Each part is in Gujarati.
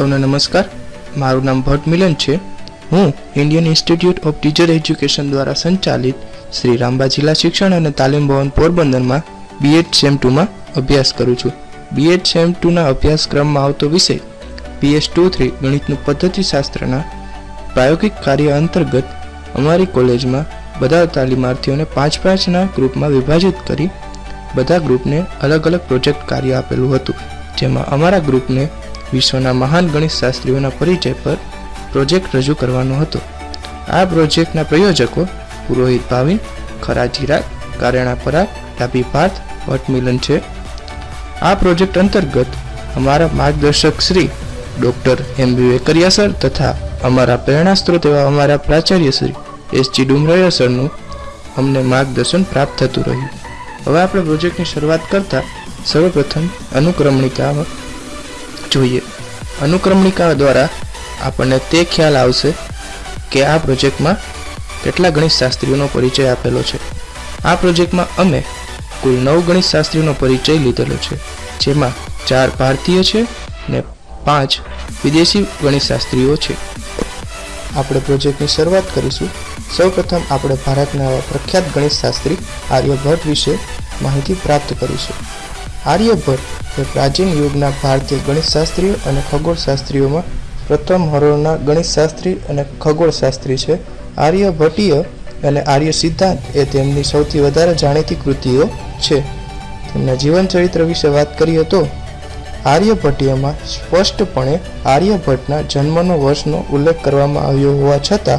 સૌને નમસ્કાર. મારું નામ ભટ્ટ મિલન છે. હું Indian Institute of Teacher Education દ્વારા સંચાલિત શ્રી રામબા જિલ્લા શિક્ષણ અને તાલીમ ભવન પોરબંદરમાં બીએડ સેમ ટુમાં અભ્યાસ કરું છું. બીએડ સેમ ટુના અભ્યાસક્રમમાં આવતો વિષય પીએસ ટુ થ્રી ગણિતનું પદ્ધતિશાસ્ત્રના પ્રાયોગિક કાર્ય અંતર્ગત અમારી કોલેજમાં બધા તાલીમાર્થીઓને પાંચ પાંચના ગ્રુપમાં વિભાજિત કરી બધા ગ્રુપને અલગ અલગ પ્રોજેક્ટ કાર્ય આપેલું હતું. જેમાં અમારા ગ્રુપને વિશ્વના મહાન ગણિત શાસ્ત્રીઓના પરિચય પર પ્રોજેક્ટ રજૂ કરવાનો હતો. આ પ્રોજેક્ટના પ્રયોજકો પુરોહિત ભાવિન, ખરા ચિરાગ, કારેણા પરાગ, ડાબી પાર્થ, ભટ્ટ છે. આ પ્રોજેક્ટ અંતર્ગત અમારા માર્ગદર્શક Shri doctor M. B. Vekaria sir તથા અમારા પ્રેરણા સ્ત્રોત એવા અમારા પ્રાચાર્ય શ્રી એસ. જી. ડુમરાયા સરનું અમને માર્ગદર્શન પ્રાપ્ત થતું રહ્યું. હવે આપણે પ્રોજેક્ટની શરૂઆત કરતાં સર્વપ્રથમ અનુક્રમણિકા જોઈએ. અનુક્રમણિકા દ્વારા આપણને તે ખ્યાલ આવશે કે આ પ્રોજેક્ટમાં કેટલા ગણિત શાસ્ત્રીઓનો પરિચય આપેલો છે. આ પ્રોજેક્ટમાં અમે કુલ નવ ગણિત શાસ્ત્રીઓનો પરિચય લીધેલો છે, જેમાં ચાર ભારતીય છે ને પાંચ વિદેશી ગણિત શાસ્ત્રીઓ છે. આપણે પ્રોજેક્ટની શરૂઆત કરીશું. સૌપ્રથમ આપણે ભારતના આવા પ્રખ્યાત ગણિત શાસ્ત્રી આર્યભટ્ટ વિશે માહિતી પ્રાપ્ત કરીશું. આર્યભટ્ટ પ્રાચીન યુગના ભારતીય ગણિતશાસ્ત્રીઓ અને ખગોળશાસ્ત્રીઓમાં પ્રથમ હરોળના ગણિતશાસ્ત્રી અને ખગોળશાસ્ત્રી છે. આર્યભટ્ટીય અને આર્ય સિદ્ધાંત એ તેમની સૌથી વધારે જાણીતી કૃતિઓ છે. તેમના જીવન ચરિત્ર વિશે વાત કરીએ તો, આર્યભટ્ટીયમાં સ્પષ્ટપણે આર્યભટ્ટના જન્મનો વર્ષનો ઉલ્લેખ કરવામાં આવ્યો હોવા છતાં,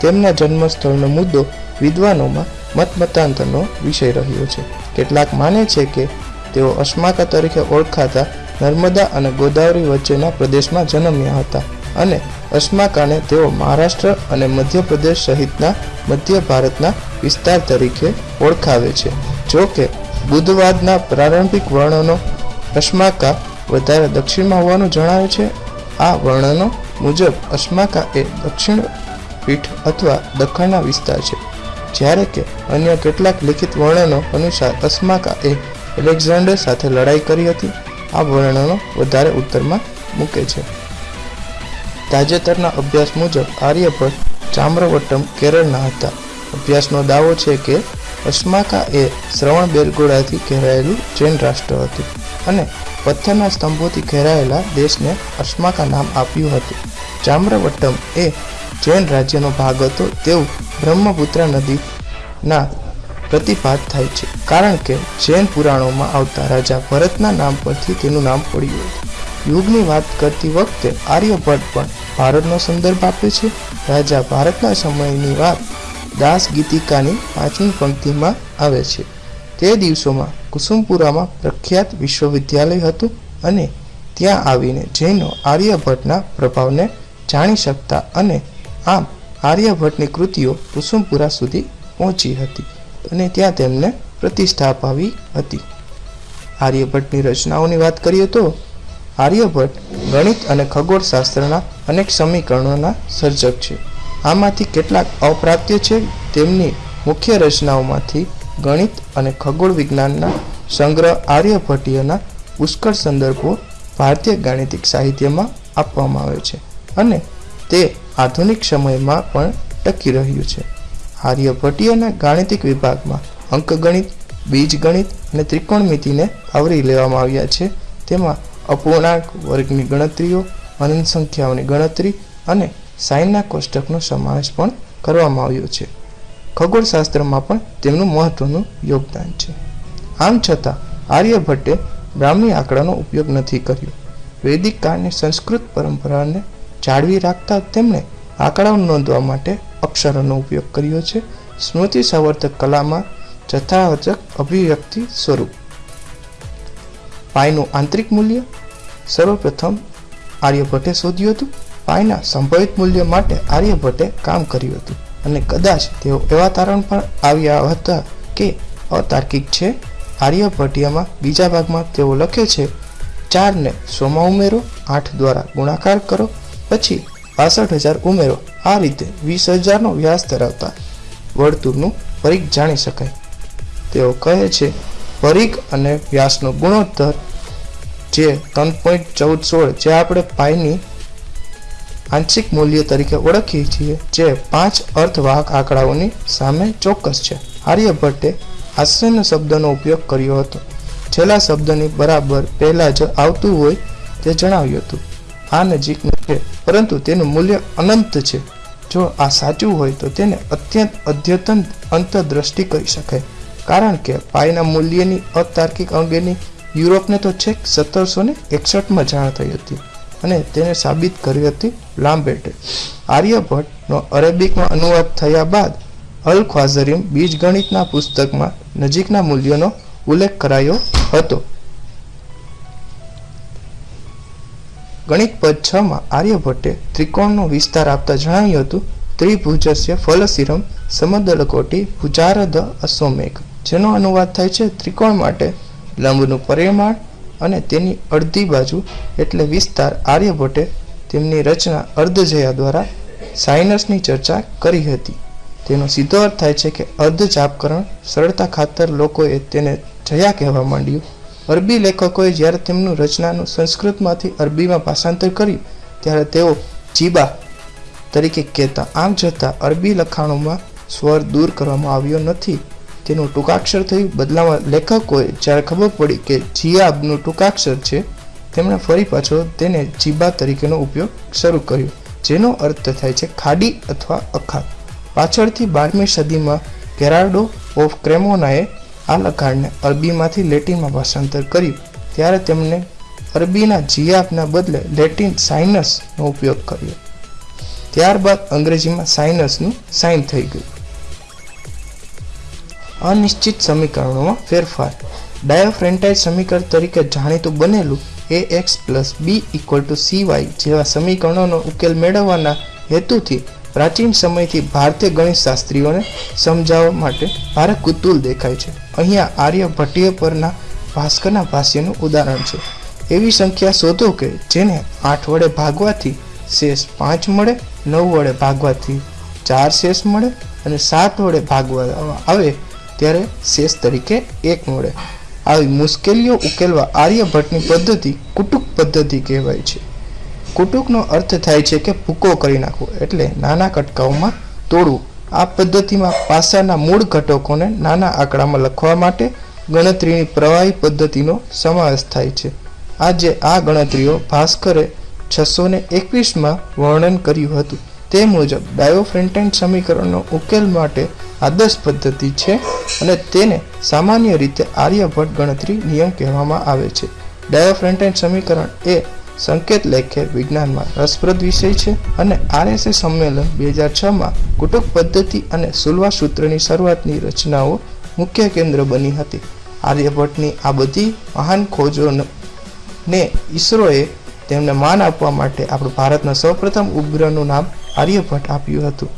તેમના જન્મસ્થળનો મુદ્દો વિદ્વાનોમાં મતમતાંતરનો વિષય રહ્યો છે. કેટલાક માને છે કે તેઓ અશ્માકા તરીકે ઓળખાતા નર્મદા અને ગોદાવરી વચ્ચેના પ્રદેશમાં જન્મ્યા હતા અને અશ્માકાને તેઓ મહારાષ્ટ્ર અને મધ્યપ્રદેશ સહિતના મધ્ય ભારતના વિસ્તાર તરીકે ઓળખાવે છે. જો કે બુદ્ધવાદના પ્રારંભિક વર્ણનો અશ્માકા વધારે દક્ષિણમાં હોવાનું જણાવે છે. આ વર્ણનો મુજબ અશ્માકા એ દક્ષિણ પીઠ અથવા દખણના વિસ્તાર છે. જ્યારે કે અન્ય કેટલાક લિખિત વર્ણનો અનુસાર અસ્માકા એ એલેક્ઝાન્ડર સાથે લડાઈ કરી હતી. આ વર્ણનો વધારે ઉત્તરમાં મૂકે છે. તાજેતરના અભ્યાસ મુજબ આર્યભટ્ટ ચામ્રવટ્ટમ કેરળના હતા. અભ્યાસનો દાવો છે કે અશ્માકા એ શ્રવણ બેલગોળાથી ઘેરાયેલું જૈન રાષ્ટ્ર હતું અને પથ્થરના સ્તંભોથી ઘેરાયેલા દેશને અશ્માકા નામ આપ્યું હતું. ચામ્રવટ્ટમ એ જૈન રાજ્યનો ભાગ હતો. તેવું બ્રહ્મપુત્રા નદીના પ્રતિપાત થાય છે. કારણ કે જૈન પુરાણોમાં આવતા રાજા ભરતના નામ પરથી તેનું નામ પડ્યું હતું. યુગની વાત કરતી વખતે આર્યભટ્ટ પણ ભારતનો સંદર્ભ આપે છે. રાજા ભારતના સમયની વાત દાસ ગીતિકાની પાંચમી પંક્તિમાં આવે છે. તે દિવસોમાં કુસુમપુરામાં પ્રખ્યાત વિશ્વવિદ્યાલય હતું અને ત્યાં આવીને જૈનો આર્યભટ્ટના પ્રભાવને જાણી શકતા અને આમ આર્યભટ્ટની કૃતિઓ કુસુમપુરા સુધી પહોંચી હતી. અને ત્યાં તેમને પ્રતિષ્ઠા અપાવી હતી. આર્યભટ્ટની રચનાઓની વાત કરીએ તો, આર્યભટ્ટ ગણિત અને ખગોળશાસ્ત્રના અનેક સમીકરણોના સર્જક છે. આમાંથી કેટલાક અપ્રાપ્ય છે તેમની મુખ્ય રચનાઓમાંથી ગણિત અને ખગોળ વિજ્ઞાનના સંગ્રહ આર્યભટ્ટીયના પુષ્કળ સંદર્ભો ભારતીય ગાણિતિક સાહિત્યમાં આપવામાં આવે છે અને તે આધુનિક સમયમાં પણ ટકી રહ્યું છે. આર્યભટ્ટીયના ગાણિતિક વિભાગમાં અંકગણિત, બીજગણિત અને ત્રિકોણમિતિને આવરી લેવામાં આવ્યા છે. તેમાં અપૂર્ણાંક વર્ગની ગણતરીઓ, અનંત સંખ્યાઓની ગણતરી અને સાઇનના કોષ્ટકનો સમાવેશ પણ કરવામાં આવ્યો છે. ખગોળશાસ્ત્રમાં પણ તેમનું મહત્વનું યોગદાન છે. આમ છતાં, આર્યભટ્ટે બ્રાહ્મી આંકડાનો ઉપયોગ નથી કર્યો. વૈદિક કાળની સંસ્કૃત પરંપરાને જાળવી રાખતા તેમણે આંકડાઓ નોંધવા માટે અક્ષરોનો ઉપયોગ કર્યો છે. સ્મૃતિ સંવર્ધક કલામાં જથ્થાવચક અભિવ્યક્તિ સ્વરૂપ. પાયનું આંતરિક મૂલ્ય. સર્વપ્રથમ આર્યભટ્ટે શોધ્યું હતું. પાયના સંભવિત મૂલ્ય માટે આર્યભટ્ટે કામ કર્યું હતું. અને કદાચ તેઓ એવા તારણ પણ આવ્યા હતા કે અતાર્કિક છે. આર્યભટ્ટિયામાં બીજા ભાગમાં તેઓ લખે છે, ચારને સોમાં ઉમેરો, આઠ દ્વારા ગુણાકાર કરો, પછી પાસઠ હજાર ઉમેરો. આ રીતે વીસ હજારનો વ્યાસ ધરાવતા વર્તુળનું પરીખ જાણી શકાય. તેઓ કહે છે પરીખ અને વ્યાસનો ગુણોત્તર જે ત્રણ પોઈન્ટ ચૌદ સોળ જે આપણે પાઈની આંશિક મૂલ્ય તરીકે ઓળખીએ છીએ, જે પાંચ અર્થવાહક આંકડાઓની સામે ચોક્કસ છે. આર્યભટ્ટે આશ્ચર્ય શબ્દનો ઉપયોગ કર્યો હતો. છેલ્લા શબ્દની બરાબર પહેલાં જ આવતું હોય તે જણાવ્યું હતું. આ નજીકનું છે પરંતુ તેનું મૂલ્ય અનંત છે. જો આ સાચું હોય તો તેને અત્યંત અદ્યતન અંતરદ્રષ્ટિ કહી શકાય. કારણ કે પાયના મૂલ્યની અતાર્કિક અંગેની યુરોપને તો છેક સત્તરસો ને એકસઠમાં જાણ થઈ હતી અને તેને સાબિત કરી હતી લાંબેટે. આર્યભટ્ટનો અરેબિકમાં અનુવાદ થયા બાદ અલ ખ્વાઝરીમ બીજગણિતના પુસ્તકમાં નજીકના મૂલ્યનો ઉલ્લેખ કરાયો હતો. ગણિત પદ છ માં આર્યભટ્ટે ત્રિકોણનો વિસ્તાર આપતા જણાવ્યું હતું, ત્રિભુજસ્ય ફલસિરમ સમદલકોટી ભુજારદ અશ્વમેઘ, જેનો અનુવાદ થાય છે ત્રિકોણ માટે લંબનું પરિમાણ અને તેની અડધી બાજુ એટલે વિસ્તાર આર્યભટ્ટે તેમની રચના અર્ધજયા દ્વારા સાઇનસની ચર્ચા કરી હતી. તેનો સીધો અર્થ થાય છે કે અર્ધચાપકરણ સરળતા ખાતર લોકોએ તેને જયા કહેવા માંડ્યું. અરબી લેખકોએ જ્યારે તેમનું રચનાનું સંસ્કૃતમાંથી અરબીમાં ભાષાંતર કર્યું, ત્યારે તેઓ જીબા તરીકે કહેતા. આમ છતાં, અરબી લખાણોમાં સ્વર દૂર કરવામાં આવ્યો નથી. તેનું ટૂંકાક્ષર થયું. બદલામાં લેખકોએ જ્યારે ખબર પડી કે જીયાબનું ટૂંકાક્ષર છે, તેમણે ફરી પાછો તેને જીબા તરીકેનો ઉપયોગ શરૂ કર્યો, જેનો અર્થ થાય છે ખાડી અથવા અખાત. પાછળથી બારમી સદીમાં ગેરાર્ડો ઓફ ક્રેમોનાએ આ લખાણને અરબીમાંથી લેટિનમાં ભાષાંતર કર્યું. ત્યારે તેમણે અરબીના જીયાબના બદલે લેટિન સાઇનસનો ઉપયોગ કર્યો. ત્યારબાદ અંગ્રેજીમાં સાઇનસનું સાઇન થઈ ગયું. અનિશ્ચિત સમીકરણોમાં ફેરફાર. ડાયોફ્રેન્ટાઇઝ સમીકરણ તરીકે જાણીતું બનેલું a x plus b equal to c y જેવા સમીકરણોનો ઉકેલ મેળવવાના હેતુથી પ્રાચીન સમયથી ભારતીય ગણિતશાસ્ત્રીઓને સમજાવવા માટે ભારે કુતુલ દેખાય છે. અહીંયા આર્યભટ્ટીય પરના ભાસ્કરના ભાષ્યનું ઉદાહરણ છે. એવી સંખ્યા શોધો કે જેને આઠ વડે ભાગવાથી શેષ પાંચ મળે, નવ વડે ભાગવાથી ચાર શેષ મળે અને સાત વડે ભાગવા આવે ત્યારે શેષ તરીકે એક મળે. આવી મુશ્કેલીઓ ઉકેલવા આર્યભટ્ટની પદ્ધતિ કુટુક પદ્ધતિ કહેવાય છે. કુટુકનો અર્થ થાય છે કે ભૂકો કરી નાખવો, એટલે નાના કટકાઓમાં તોડવું. આ પદ્ધતિમાં પાસાના મૂળ ઘટકોને નાના આંકડામાં લખવા માટે ગણતરીની પ્રવાહી પદ્ધતિનો સમાવેશ થાય છે. આજે આ ગણતરીઓ ભાસ્કરે છસો ને એકવીસમાં વર્ણન કર્યું હતું. તે મુજબ ડાયોફ્રેન્ટાઇન સમીકરણનો ઉકેલ માટે આદર્શ પદ્ધતિ છે અને તેને સામાન્ય રીતે આર્યભટ્ટ ગણતરી નિયમ કહેવામાં આવે છે. ડાયોફ્રેન્ટાઇન સમીકરણ એ સંકેત લેખે વિજ્ઞાનમાં રસપ્રદ વિષય છે અને આરએસએ સંમેલન બે હજાર છમાં કુટુંબ પદ્ધતિ અને સુલવા સૂત્રની શરૂઆતની રચનાઓ મુખ્ય કેન્દ્ર બની હતી. આર્યભટ્ટની આ બધી મહાન ખોજોને ઈસરોએ તેમને માન આપવા માટે આપણું ભારતના સૌપ્રથમ ઉપગ્રહનું નામ આર્યભટ્ટ આપ્યું હતું.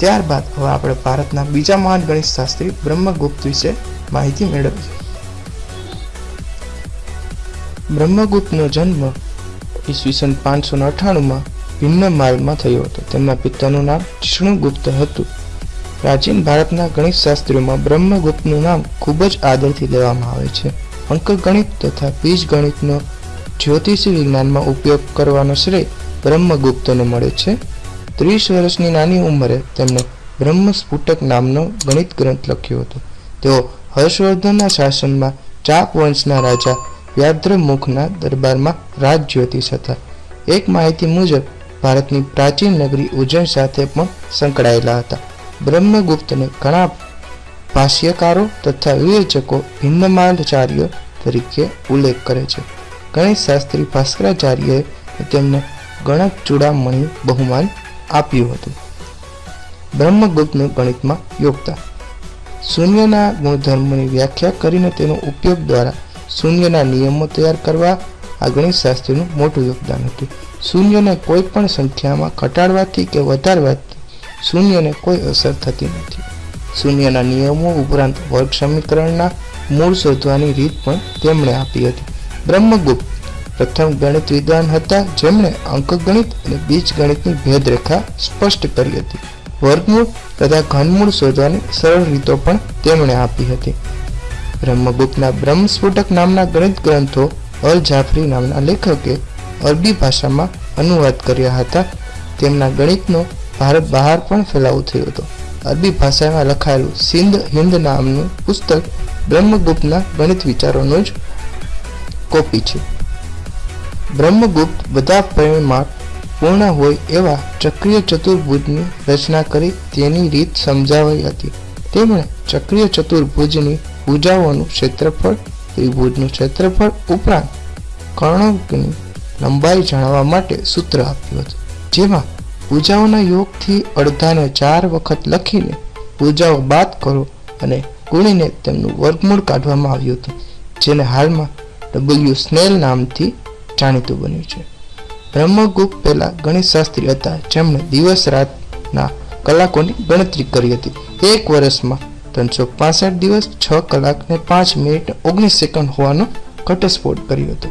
ત્યારબાદ હવે આપણે ભારતના બીજા મહાન ગણિત શાસ્ત્રી બ્રહ્મગુપ્ત વિશે માહિતી મેળવીએ. બ્રહ્મગુપ્તનો જન્મ ઈસવીસન પાંચસો ને અઠ્ઠાણુંમાં ભિન્નમાલમાં થયો હતો. તેમના પિતાનું નામ જિષ્ણુગુપ્ત હતું. પ્રાચીન ભારતના ગણિત શાસ્ત્રીઓમાં બ્રહ્મગુપ્તનું નામ ખૂબ જ આદરથી લેવામાં આવે છે. અંકગણિત તથા બીજગણિતનો જ્યોતિષી વિજ્ઞાનમાં ઉપયોગ કરવાનો શ્રેય બ્રહ્મગુપ્તને મળે છે. ત્રીસ વર્ષની નાની ઉંમરે તેમણે બ્રહ્મસ્ફુટક નામનો ગણિત ગ્રંથ લખ્યો હતો. તેઓ હર્ષવર્ધનના શાસનમાં ચાપ વંશના રાજા વ્યાદ્રમુખના દરબારમાં રાજ જ્યોતિષ હતા. એક માહિતી મુજબ, ભારતની પ્રાચીન નગરી ઉજ્જૈન સાથે પણ સંકળાયેલા હતા. બ્રહ્મગુપ્તને ઘણા ભાષ્યકારો તથા વિવેચકો ભિન્નમાંડચાર્ય તરીકે ઉલ્લેખ કરે છે. ગણિત શાસ્ત્રી ભાસ્કરાચાર્યએ તેમને ગણક ચૂડામણી બહુમાન આપ્યું હતું. બ્રહ્મગુપ્તનું ગણિતમાં યોગદાન. શૂન્યના ગુણધર્મોની વ્યાખ્યા કરીને તેનો ઉપયોગ દ્વારા શૂન્યના નિયમો તૈયાર કરવા આ ગણિત શાસ્ત્રીનું મોટું યોગદાન હતું. શૂન્યને કોઈ પણ સંખ્યામાં ઘટાડવાથી કે વધારવાથી શૂન્યને કોઈ અસર થતી નથી. શૂન્યના નિયમો ઉપરાંત વર્ગ સમીકરણના મૂળ શોધવાની રીત પણ તેમણે આપી હતી. બ્રહ્મગુપ્ત પ્રથમ ગણિત વિદ્વાન હતા, જેમણે અંકગણિત અને બીજગણિતની ભેદરેખા સ્પષ્ટ કરી હતી. વર્ગમૂળ તથા ઘનમૂળ શોધવાની સરળ રીતો પણ તેમણે આપી હતી. બ્રહ્મગુપ્તના બ્રહ્મસ્ફોટક નામના ગણિત ગ્રંથો અલ જાફરી નામના લેખકે અરબી ભાષામાં અનુવાદ કર્યા હતા. તેમના ગણિતનો ભારત બહાર પણ ફેલાવો થયો હતો. અરબી ભાષામાં લખાયેલું સિંધ હિન્દ નામનું પુસ્તક બ્રહ્મગુપ્તના ગણિત વિચારોનો જ કોપી છે. બ્રહ્મગુપ્ત બધા પરિમાણ પૂર્ણ હોય એવા ચક્રીય ચતુર્ભુજની રચના કરી તેની રીત સમજાવી હતી. તેમણે ચક્રીય ચતુર્ભુજની ભુજાઓનું ક્ષેત્રફળ, ત્રિભુજનું ક્ષેત્રફળ ઉપરાંત કર્ણકની લંબાઈ જાણવા માટે સૂત્ર આપ્યું હતું, જેમાં ભુજાઓના યોગથી અડધાને ચાર વખત લખીને ભુજાઓ બાદ કરો અને ગુણીને તેમનું વર્ગમૂળ કાઢવામાં આવ્યું હતું, જેને હાલમાં ડબલ્યુ સ્નેલ નામથી જાણીતું બન્યું છે. બ્રહ્મગુપ્ત પહેલા ગણિતશાસ્ત્રી હતા, જેમણે દિવસ રાતના કલાકોની ગણતરી કરી હતી. એક વર્ષમાં ત્રણસો પાસઠ દિવસ છ કલાક ને પાંચ મિનિટ ઓગણીસ સેકન્ડ હોવાનો ઘટસ્ફોટ કર્યો હતો.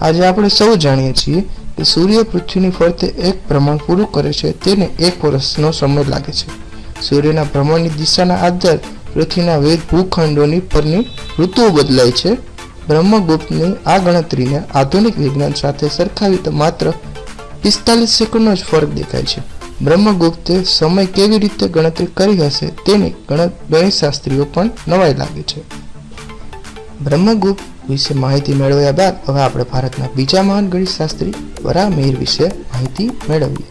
આજે આપણે સૌ જાણીએ છીએ કે સૂર્ય પૃથ્વીની ફરતે એક ભ્રમણ પૂરું કરે છે તેને એક વર્ષનો સમય લાગે છે. સૂર્યના ભ્રમણની દિશાના આધાર પૃથ્વીના વિવિધ ભૂખંડોની પરની ઋતુઓ બદલાય છે. બ્રહ્મગુપ્તની આ ગણતરીને આધુનિક વિજ્ઞાન સાથે સરખાવી તો માત્ર પિસ્તાલીસ સેકન્ડનો જ ફરક દેખાય છે. બ્રહ્મગુપ્તે સમય કેવી રીતે ગણતરી કરી હશે તેની ગણિતશાસ્ત્રીઓ પણ નવાઈ લાગે છે. બ્રહ્મગુપ્ત વિશે માહિતી મેળવ્યા બાદ હવે આપણે ભારતના બીજા મહાન ગણિતશાસ્ત્રી વરામિહિર વિશે માહિતી મેળવીએ.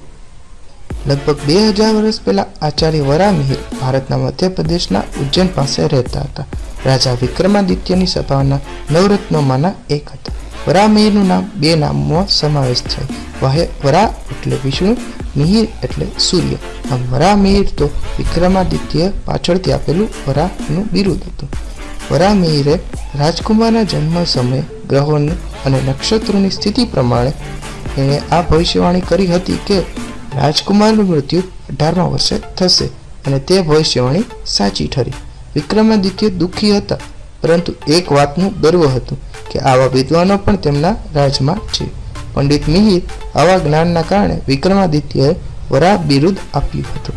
લગભગ બે હજાર વર્ષ પહેલા આચાર્ય વરામિહિર ભારતના મધ્યપ્રદેશના ઉજ્જૈન પાસે રહેતા હતા. રાજા વિક્રમાદિત્યની સભાના નવરત્નોમાંના એક હતા. વરામિહિરનું નામ બે નામમાં સમાવેશ થાય. વરા એટલે વિષ્ણુ મિહિર એટલે સૂર્ય. આમ વરામિહિર તો વિક્રમાદિત્ય પાછળથી આપેલું વરાનું બિરુદ હતું. વરા મિહિરે રાજકુમારના જન્મ સમયે ગ્રહોની અને નક્ષત્રોની સ્થિતિ પ્રમાણે એણે આ ભવિષ્યવાણી કરી હતી કે રાજકુમારનું મૃત્યુ અઢારમા વર્ષે થશે અને તે ભવિષ્યવાણી સાચી ઠરી. વિક્રમાદિત્ય દુઃખી હતા, પરંતુ એક વાતનું ગર્વ હતું કે આવા વિદ્વાનો પણ તેમના રાજમાં છે. પંડિત મિહિર આવા જ્ઞાનના કારણે વિક્રમાદિત્યએ વરા બિરુદ આપ્યું હતું.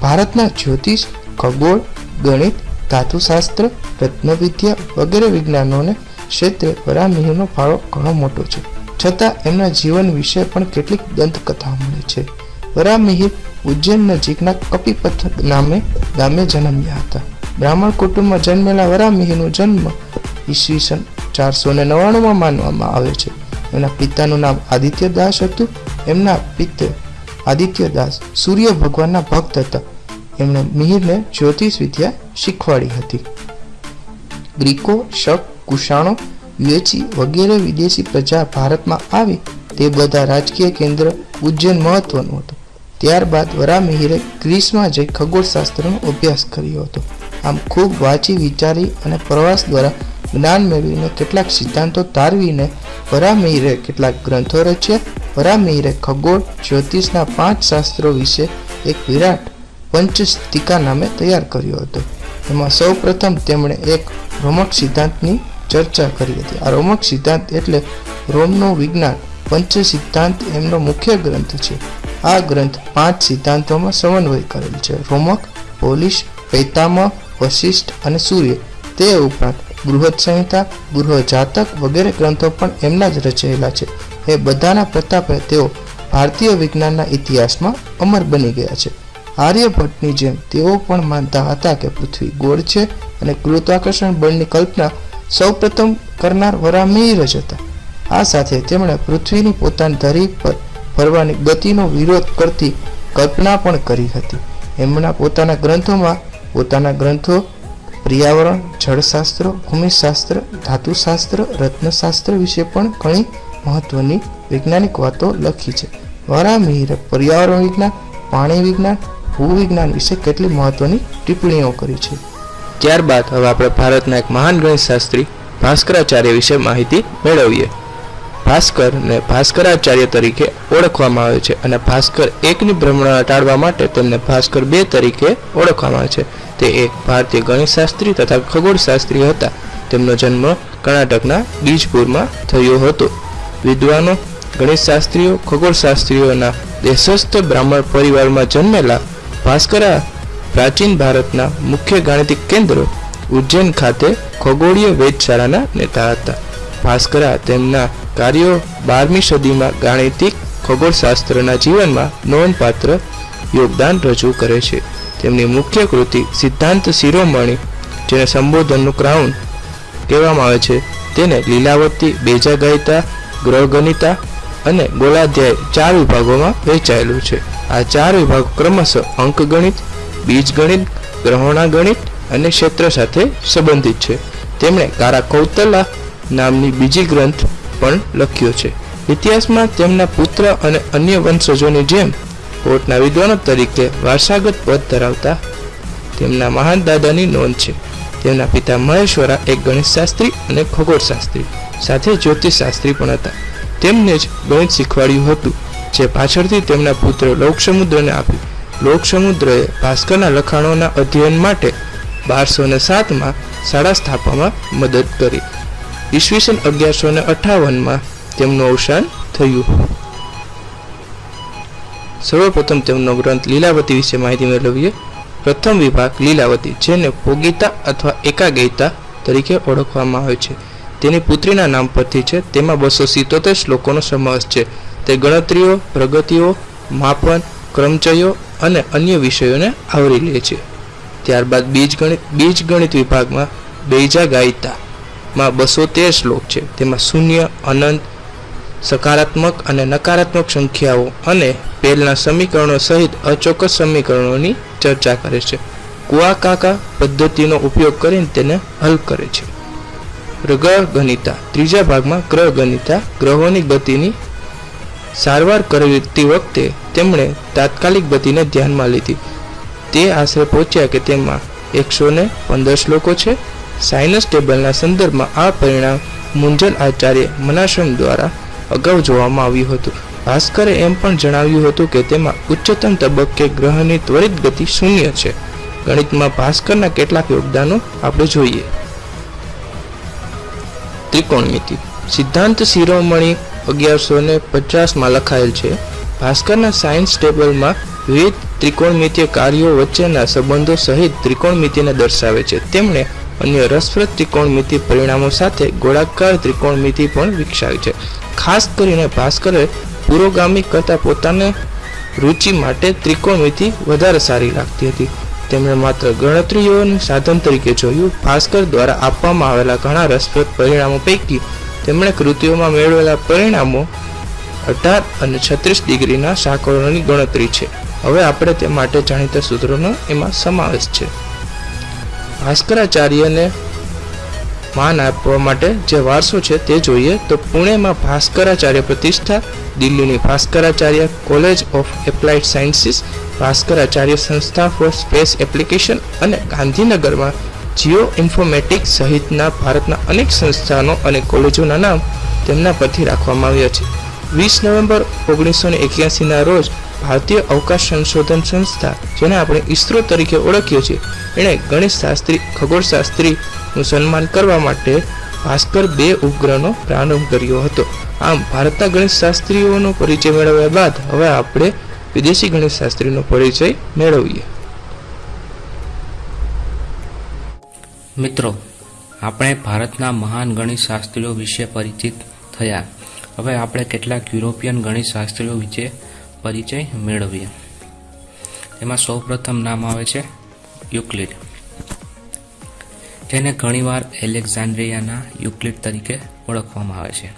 ભારતના જ્યોતિષ, ખગોળ, ગણિત, ધાતુશાસ્ત્ર, રત્નવિદ્યા વગેરે વિજ્ઞાનોને ક્ષેત્રે વરામિહિરનો ફાળો ઘણો મોટો છે. છતાં એમના જીવન વિશે પણ કેટલીક દંતકથા મળે છે. વરામિહિર ઉજ્જૈન નજીકના કપિપથ નામે ગામે જન્મ્યા હતા. બ્રાહ્મણ કુટુંબમાં જન્મેલા વરામિહિરનો જન્મ ઈસવીસન ચારસો ને નવ્વાણુંમાં માનવામાં આવે છે. એમના પિતાનું નામ આદિત્ય દાસ હતું. એમના પિતા આદિત્ય દાસ સૂર્ય ભગવાનના ભક્ત હતા. એમણે મિહિરને જ્યોતિષ વિદ્યા શીખવાડી હતી. ગ્રીકો, શક કુશાણો યુએચી વગેરે વિદેશી પ્રજા ભારતમાં આવી તે બધા રાજકીય કેન્દ્ર ઉજ્જૈન મહત્વનું હતું. ત્યારબાદ વરામિહિરે ગ્રીસમાં જઈ ખગોળશાસ્ત્રનો અભ્યાસ કર્યો હતો. આમ ખૂબ વાંચી, વિચારી અને પ્રવાસ દ્વારા જ્ઞાન મેળવીને કેટલાક સિદ્ધાંતો તારવીને વરામિહિરે કેટલાક ગ્રંથો રચ્યા. વરામિહિરે ખગોળ, જ્યોતિષના પાંચ શાસ્ત્રો વિશે એક વિરાટ પંચસ્તિકા નામે તૈયાર કર્યો હતો. એમાં સૌ પ્રથમ તેમણે એક રોમક સિદ્ધાંતની ચર્ચા કરી હતી. આ રોમક સિદ્ધાંત એટલે રોમનું વિજ્ઞાન. પંચ સિદ્ધાંત એમનો મુખ્ય ગ્રંથ છે. આ ગ્રંથ પાંચ સિદ્ધાંતોમાં સમન્વય કરેલ છે. રોમક, પોલિશ, પૈતામહ, વશિષ્ઠ અને સૂર્ય. તે ઉપરાંત બૃહદ સંહિતા ગૃહજાતક જાતક વગેરે ગ્રંથો પણ એમના જ રચેલા છે. એ બધાના પ્રતાપે તેઓ ભારતીય વિજ્ઞાનના ઇતિહાસમાં અમર બની ગયા છે. આર્યભટ્ટની જેમ તેઓ પણ માનતા હતા કે પૃથ્વી ગોળ છે અને ગુરુત્વાકર્ષણ બળની કલ્પના સૌપ્રથમ કરનાર વરામીર જ હતા. આ સાથે તેમણે પૃથ્વીની પોતાની ધરી પર ફરવાની ગતિનો વિરોધ કરતી કલ્પના પણ કરી હતી. એમના પોતાના ગ્રંથોમાં પોતાના ગ્રંથો પર્યાવરણ, જળશાસ્ત્ર, ભૂમિશાસ્ત્ર, ધાતુશાસ્ત્ર, રત્નશાસ્ત્ર વિશે પણ ઘણી મહત્વની વૈજ્ઞાનિક વાતો લખી છે. વરામિહિરે પર્યાવરણ વિજ્ઞાન, પાણી વિજ્ઞાન ભૂવિજ્ઞાન વિશે કેટલી મહત્વની ટિપ્પણીઓ કરી છે? ત્યારબાદ હવે આપણે ભારતના એક મહાન ગણિતશાસ્ત્રી ભાસ્કરાચાર્ય વિશે માહિતી મેળવીએ. ભાસ્કર ને ભાસ્કરાચાર્ય તરીકે ઓળખવામાં આવે છે અને ભાસ્કર એકની ભ્રમણા ટાળવા માટે તેમને ભાસ્કર બે તરીકે ઓળખવામાં આવે છે. તે એક ભારતીય ગણિતશાસ્ત્રી તથા ખગોળશાસ્ત્રી હતા. તેમનો જન્મ કર્ણાટકના બીજપુરમાં થયો હતો. વિદ્વાનો, ગણિતશાસ્ત્રીઓ, ખગોળશાસ્ત્રીઓના દેશસ્થ બ્રાહ્મણ પરિવારમાં જન્મેલા ભાસ્કરા પ્રાચીન ભારતના મુખ્ય ગાણિતિક કેન્દ્ર ઉજ્જૈન ખાતે ખગોળીય વેધશાળાના નેતા હતા. ભાસ્કરા તેમના કાર્યો બારમી સદીમાં ગાણિતિક ખગોળશાસ્ત્રના જીવનમાં નોંધપાત્ર યોગદાન રજૂ કરે છે. તેમની મુખ્ય કૃતિ સિદ્ધાંત શિરોમણી, જેને સંબોધનનું ક્રાઉન કહેવામાં આવે છે. તેને લીલાવતી, બેજાગાયતા ગ્રહગણિતા અને ગોળાધ્યાય ચાર વિભાગોમાં વહેંચાયેલું છે. આ ચાર વિભાગો ક્રમશઃ અંકગણિત, બીજગણિત ગ્રહોણા ગણિત અને ક્ષેત્ર સાથે સંબંધિત છે. તેમણે કારા કૌતલા નામની બીજી ગ્રંથ પણ લખ્યો છે. ઇતિહાસમાં તેમના પુત્ર અને અન્ય વંશજોની જેમ કોર્ટના વિદ્વાનો તરીકે વારસાગત પદ ધરાવતા તેમના મહાન દાદાની નોંધ છે. તેમના પિતા મહેશ્વરા એક ગણિતશાસ્ત્રી અને ખગોળશાસ્ત્રી સાથે જ્યોતિષશાસ્ત્રી પણ હતા. તેમને જ ગણિત શીખવાડ્યું હતું, જે પાછળથી તેમના પુત્ર લોકસમુદ્રને આપ્યું લોકસમુદ્રએ ભાસ્કરના લખાણોના અધ્યયન માટે બારસો ને સાતમાં શાળા સ્થાપવામાં મદદ કરી. ઈસવીસન અગિયારસો ને અઠાવનમાં તેમનું અવસાન થયું. સર્વપ્રથમ તેમનો ગ્રંથ લીલાવતી વિશે માહિતી મેળવીએ. પ્રથમ વિભાગ લીલાવતી, જેને ભોગીતા અથવા એકાગેયતા તરીકે ઓળખવામાં આવે છે. તેની પુત્રીના નામ પરથી છે. તેમાં બસો સિત્તોતેર શ્લોકોનો સમાવેશ છે. તે ગણતરીઓ, પ્રગતિઓ, માપન, ક્રમચયો અને અન્ય વિષયોને આવરી લે છે. ત્યારબાદ બીજગણિત બીજગણિત વિભાગમાં બેજા ગાયતા માં બસો તેર શ્લોક છે. તેમાં શૂન્ય, અનંત, સકારાત્મક અને નકારાત્મક સંખ્યાઓ અને પહેલના સમીકરણો સહિત અચોક્કસ સમીકરણોની ચર્ચા કરે છે. કુઆકાકા પદ્ધતિનો ઉપયોગ કરીને તેને હલ કરે છે. ગ્રહ ગણિતા, ત્રીજા ભાગમાં ગ્રહ ગણિતા, ગ્રહોની ગતિની સારવાર કરતી વખતે તેમણે તાત્કાલિક ગતિને ધ્યાનમાં લીધી. તે આશરે પહોંચ્યા કે તેમાં એકસો ને પંદર શ્લોકો છે. સાયનસ ટેબલના સંદર્ભમાં આ પરિણામ મુંજલ આચાર્ય મનાશ્રમ દ્વારા અગાઉ જોવામાં આવ્યું હતું. ભાસ્કરે એમ પણ જણાવ્યું હતું કે તેમાં ઉચ્ચતમ તબક્કે ગ્રહની ત્વરિત ગતિ શૂન્ય છે. ગણિતમાં ભાસ્કરના કેટલાક યોગદાનો આપણે જોઈએ. ત્રિકોણમિતિ. સિદ્ધાંત શિરોમણી અગિયારસો ને પચાસમાં લખાયેલ છે. ભાસ્કરના સાયન્સ ટેબલમાં વિવિધ ત્રિકોણમિતિય કાર્યો વચ્ચેના સંબંધો સહિત ત્રિકોણમિતિને દર્શાવે છે. તેમણે અન્ય રસપ્રદ ત્રિકોણમિતિ પરિણામો સાથે ગોળાકાર ત્રિકોણમિતિ પણ વિકસાવી છે. ખાસ કરીને ભાસ્કરે પુરોગામી કરતા પોતાને રુચિ માટે ત્રિકોણમિતિ વધારે સારી લાગતી હતી. તેમણે માત્ર ગણતરીઓનું સાધન તરીકે જોયું. ભાસ્કર દ્વારા આપવામાં આવેલા ઘણા રસપ્રદ પરિણામો પૈકી તેમણે કૃતિઓમાં મેળવેલા પરિણામો અઢાર અને છત્રીસ ડિગ્રીના સાંકળોની ગણતરી છે. હવે આપણે તે માટે જાણીતા સૂત્રોનો એમાં સમાવેશ છે. ભાસ્કરાચાર્યને માન આપવા માટે જે વારસો છે તે જોઈએ તો પુણેમાં ભાસ્કરાચાર્ય પ્રતિષ્ઠા, દિલ્હીની Bhaskaracharya college of applied sciences, Bhaskaracharya સંસ્થા ફોર સ્પેસ એપ્લિકેશન અને ગાંધીનગરમાં જીઓ ઇન્ફોમેટિક્સ સહિતના ભારતના અનેક સંસ્થાનો અને કોલેજોના નામ તેમના પરથી રાખવામાં આવ્યા છે. વીસ નવેમ્બર ઓગણીસો ને રોજ ભારતીય અવકાશ સંશોધન સંસ્થા, જેને આપણે ઇસરો તરીકે ઓળખીએ છીએ, એણે ગણિતશાસ્ત્રી ખગોળશાસ્ત્રીનું સન્માન કરવા માટે ભાસ્કર બે ઉપગ્રહનો પ્રારંભ કર્યો હતો. આમ, ભારતના ગણિતશાસ્ત્રીઓનો પરિચય મેળવ્યા બાદ હવે આપણે વિદેશી ગણિતશાસ્ત્રીનો પરિચય મેળવીએ. મિત્રો, આપણે ભારતના મહાન ગણિતશાસ્ત્રીઓ વિશે પરિચિત થયા. હવે આપણે કેટલાક યુરોપિયન ગણિતશાસ્ત્રીઓ વિશે પરિચય મેળવીએ. તેમાં સૌપ્રથમ નામ આવે છે યુક્લિડ. તેને ઘણીવાર એલેક્ઝાન્ડ્રિયાના યુક્લિડ તરીકે ઓળખવામાં આવે છે.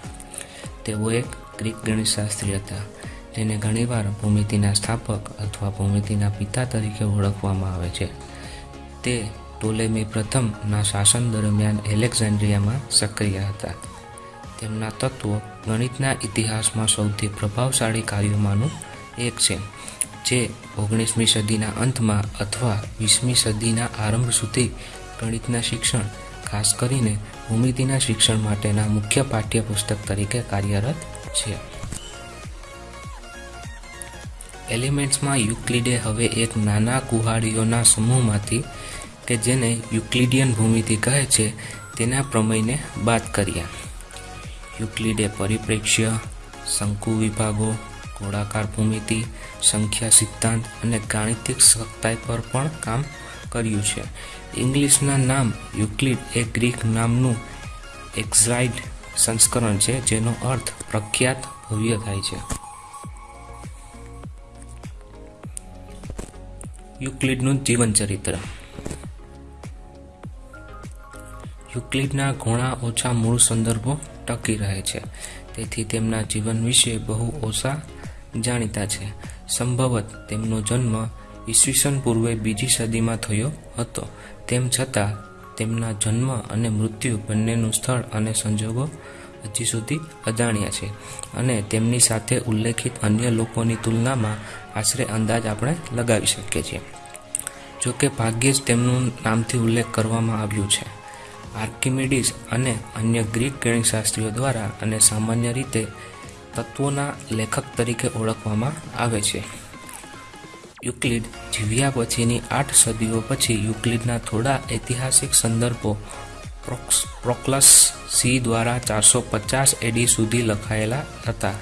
તેઓ એક ગ્રીક ગણિતશાસ્ત્રી હતા તેને ઘણીવાર ભૂમિતિના સ્થાપક અથવા ભૂમિતિના પિતા તરીકે ઓળખવામાં આવે છે. તે ટોલેમી પ્રથમના શાસન દરમિયાન એલેક્ઝાન્ડ્રિયામાં સક્રિય હતા. તેમના તત્વો ગણિતના ઇતિહાસમાં સૌથી પ્રભાવશાળી કાર્યોમાંનું એક છે, જે ઓગણીસમી સદીના અંતમાં અથવા વીસમી સદીના આરંભ સુધી ગણિતના શિક્ષણ, ખાસ કરીને ભૂમિતિના શિક્ષણ માટેના મુખ્ય પાઠ્યપુસ્તક તરીકે કાર્યરત છે. એલિમેન્ટ્સમાં યુક્લિડે હવે એક નાના કુહાડીઓના સમૂહમાંથી કે જેને યુક્લિડિયન ભૂમિતિ કહે છે, તેના પ્રમેયને બાદ કર્યા. યુક્લિડે પરિપ્રેક્ષ્ય, શંકુ વિભાગો ગોળાકાર ભૂમિતિ, સંખ્યા સિદ્ધાંત અને ગાણિતિક સખ્તાઈ પર પણ કામ કર્યું છે. ઇંગ્લિશના નામ યુક્લિડ એ ગ્રીક નામનું એક્ઝાઇડ સંસ્કરણ છે, જેનો અર્થ પ્રખ્યાત ભવ્ય થાય છે. યુક્લિડનું જીવન ચરિત્ર. યુક્લિડના ઘણા ઓછા મૂળ સંદર્ભો ટકી રહે છે. તેથી તેમના જીવન વિશે બહુ ઓછા જાણીતા છે. સંભવત તેમનો જન્મ ઈસવીસન પૂર્વે બીજી સદીમાં થયો હતો. તેમ છતાં, તેમના જન્મ અને મૃત્યુ બંનેનું સ્થળ અને સંજોગો હજી સુધી અજાણ્યા છે અને તેમની સાથે ઉલ્લેખિત અન્ય લોકોની તુલનામાં આશરે અંદાજ આપણે લગાવી શકીએ છીએ. જોકે ભાગ્યે જ તેમનું નામથી ઉલ્લેખ કરવામાં આવ્યું છે. આર્કિમિડીસ અને અન્ય ગ્રીક ગણિતશાસ્ત્રીઓ દ્વારા અને સામાન્ય રીતે તત્વોના લેખક તરીકે ઓળખવામાં આવે છે. યુક્લિડ જીવ્યા પછીની આઠ સદીઓ પછી યુક્લિડના થોડા ઐતિહાસિક સંદર્ભો પ્રોક્લસ સી દ્વારા ચારસો પચાસ એડી સુધી લખાયેલા હતા.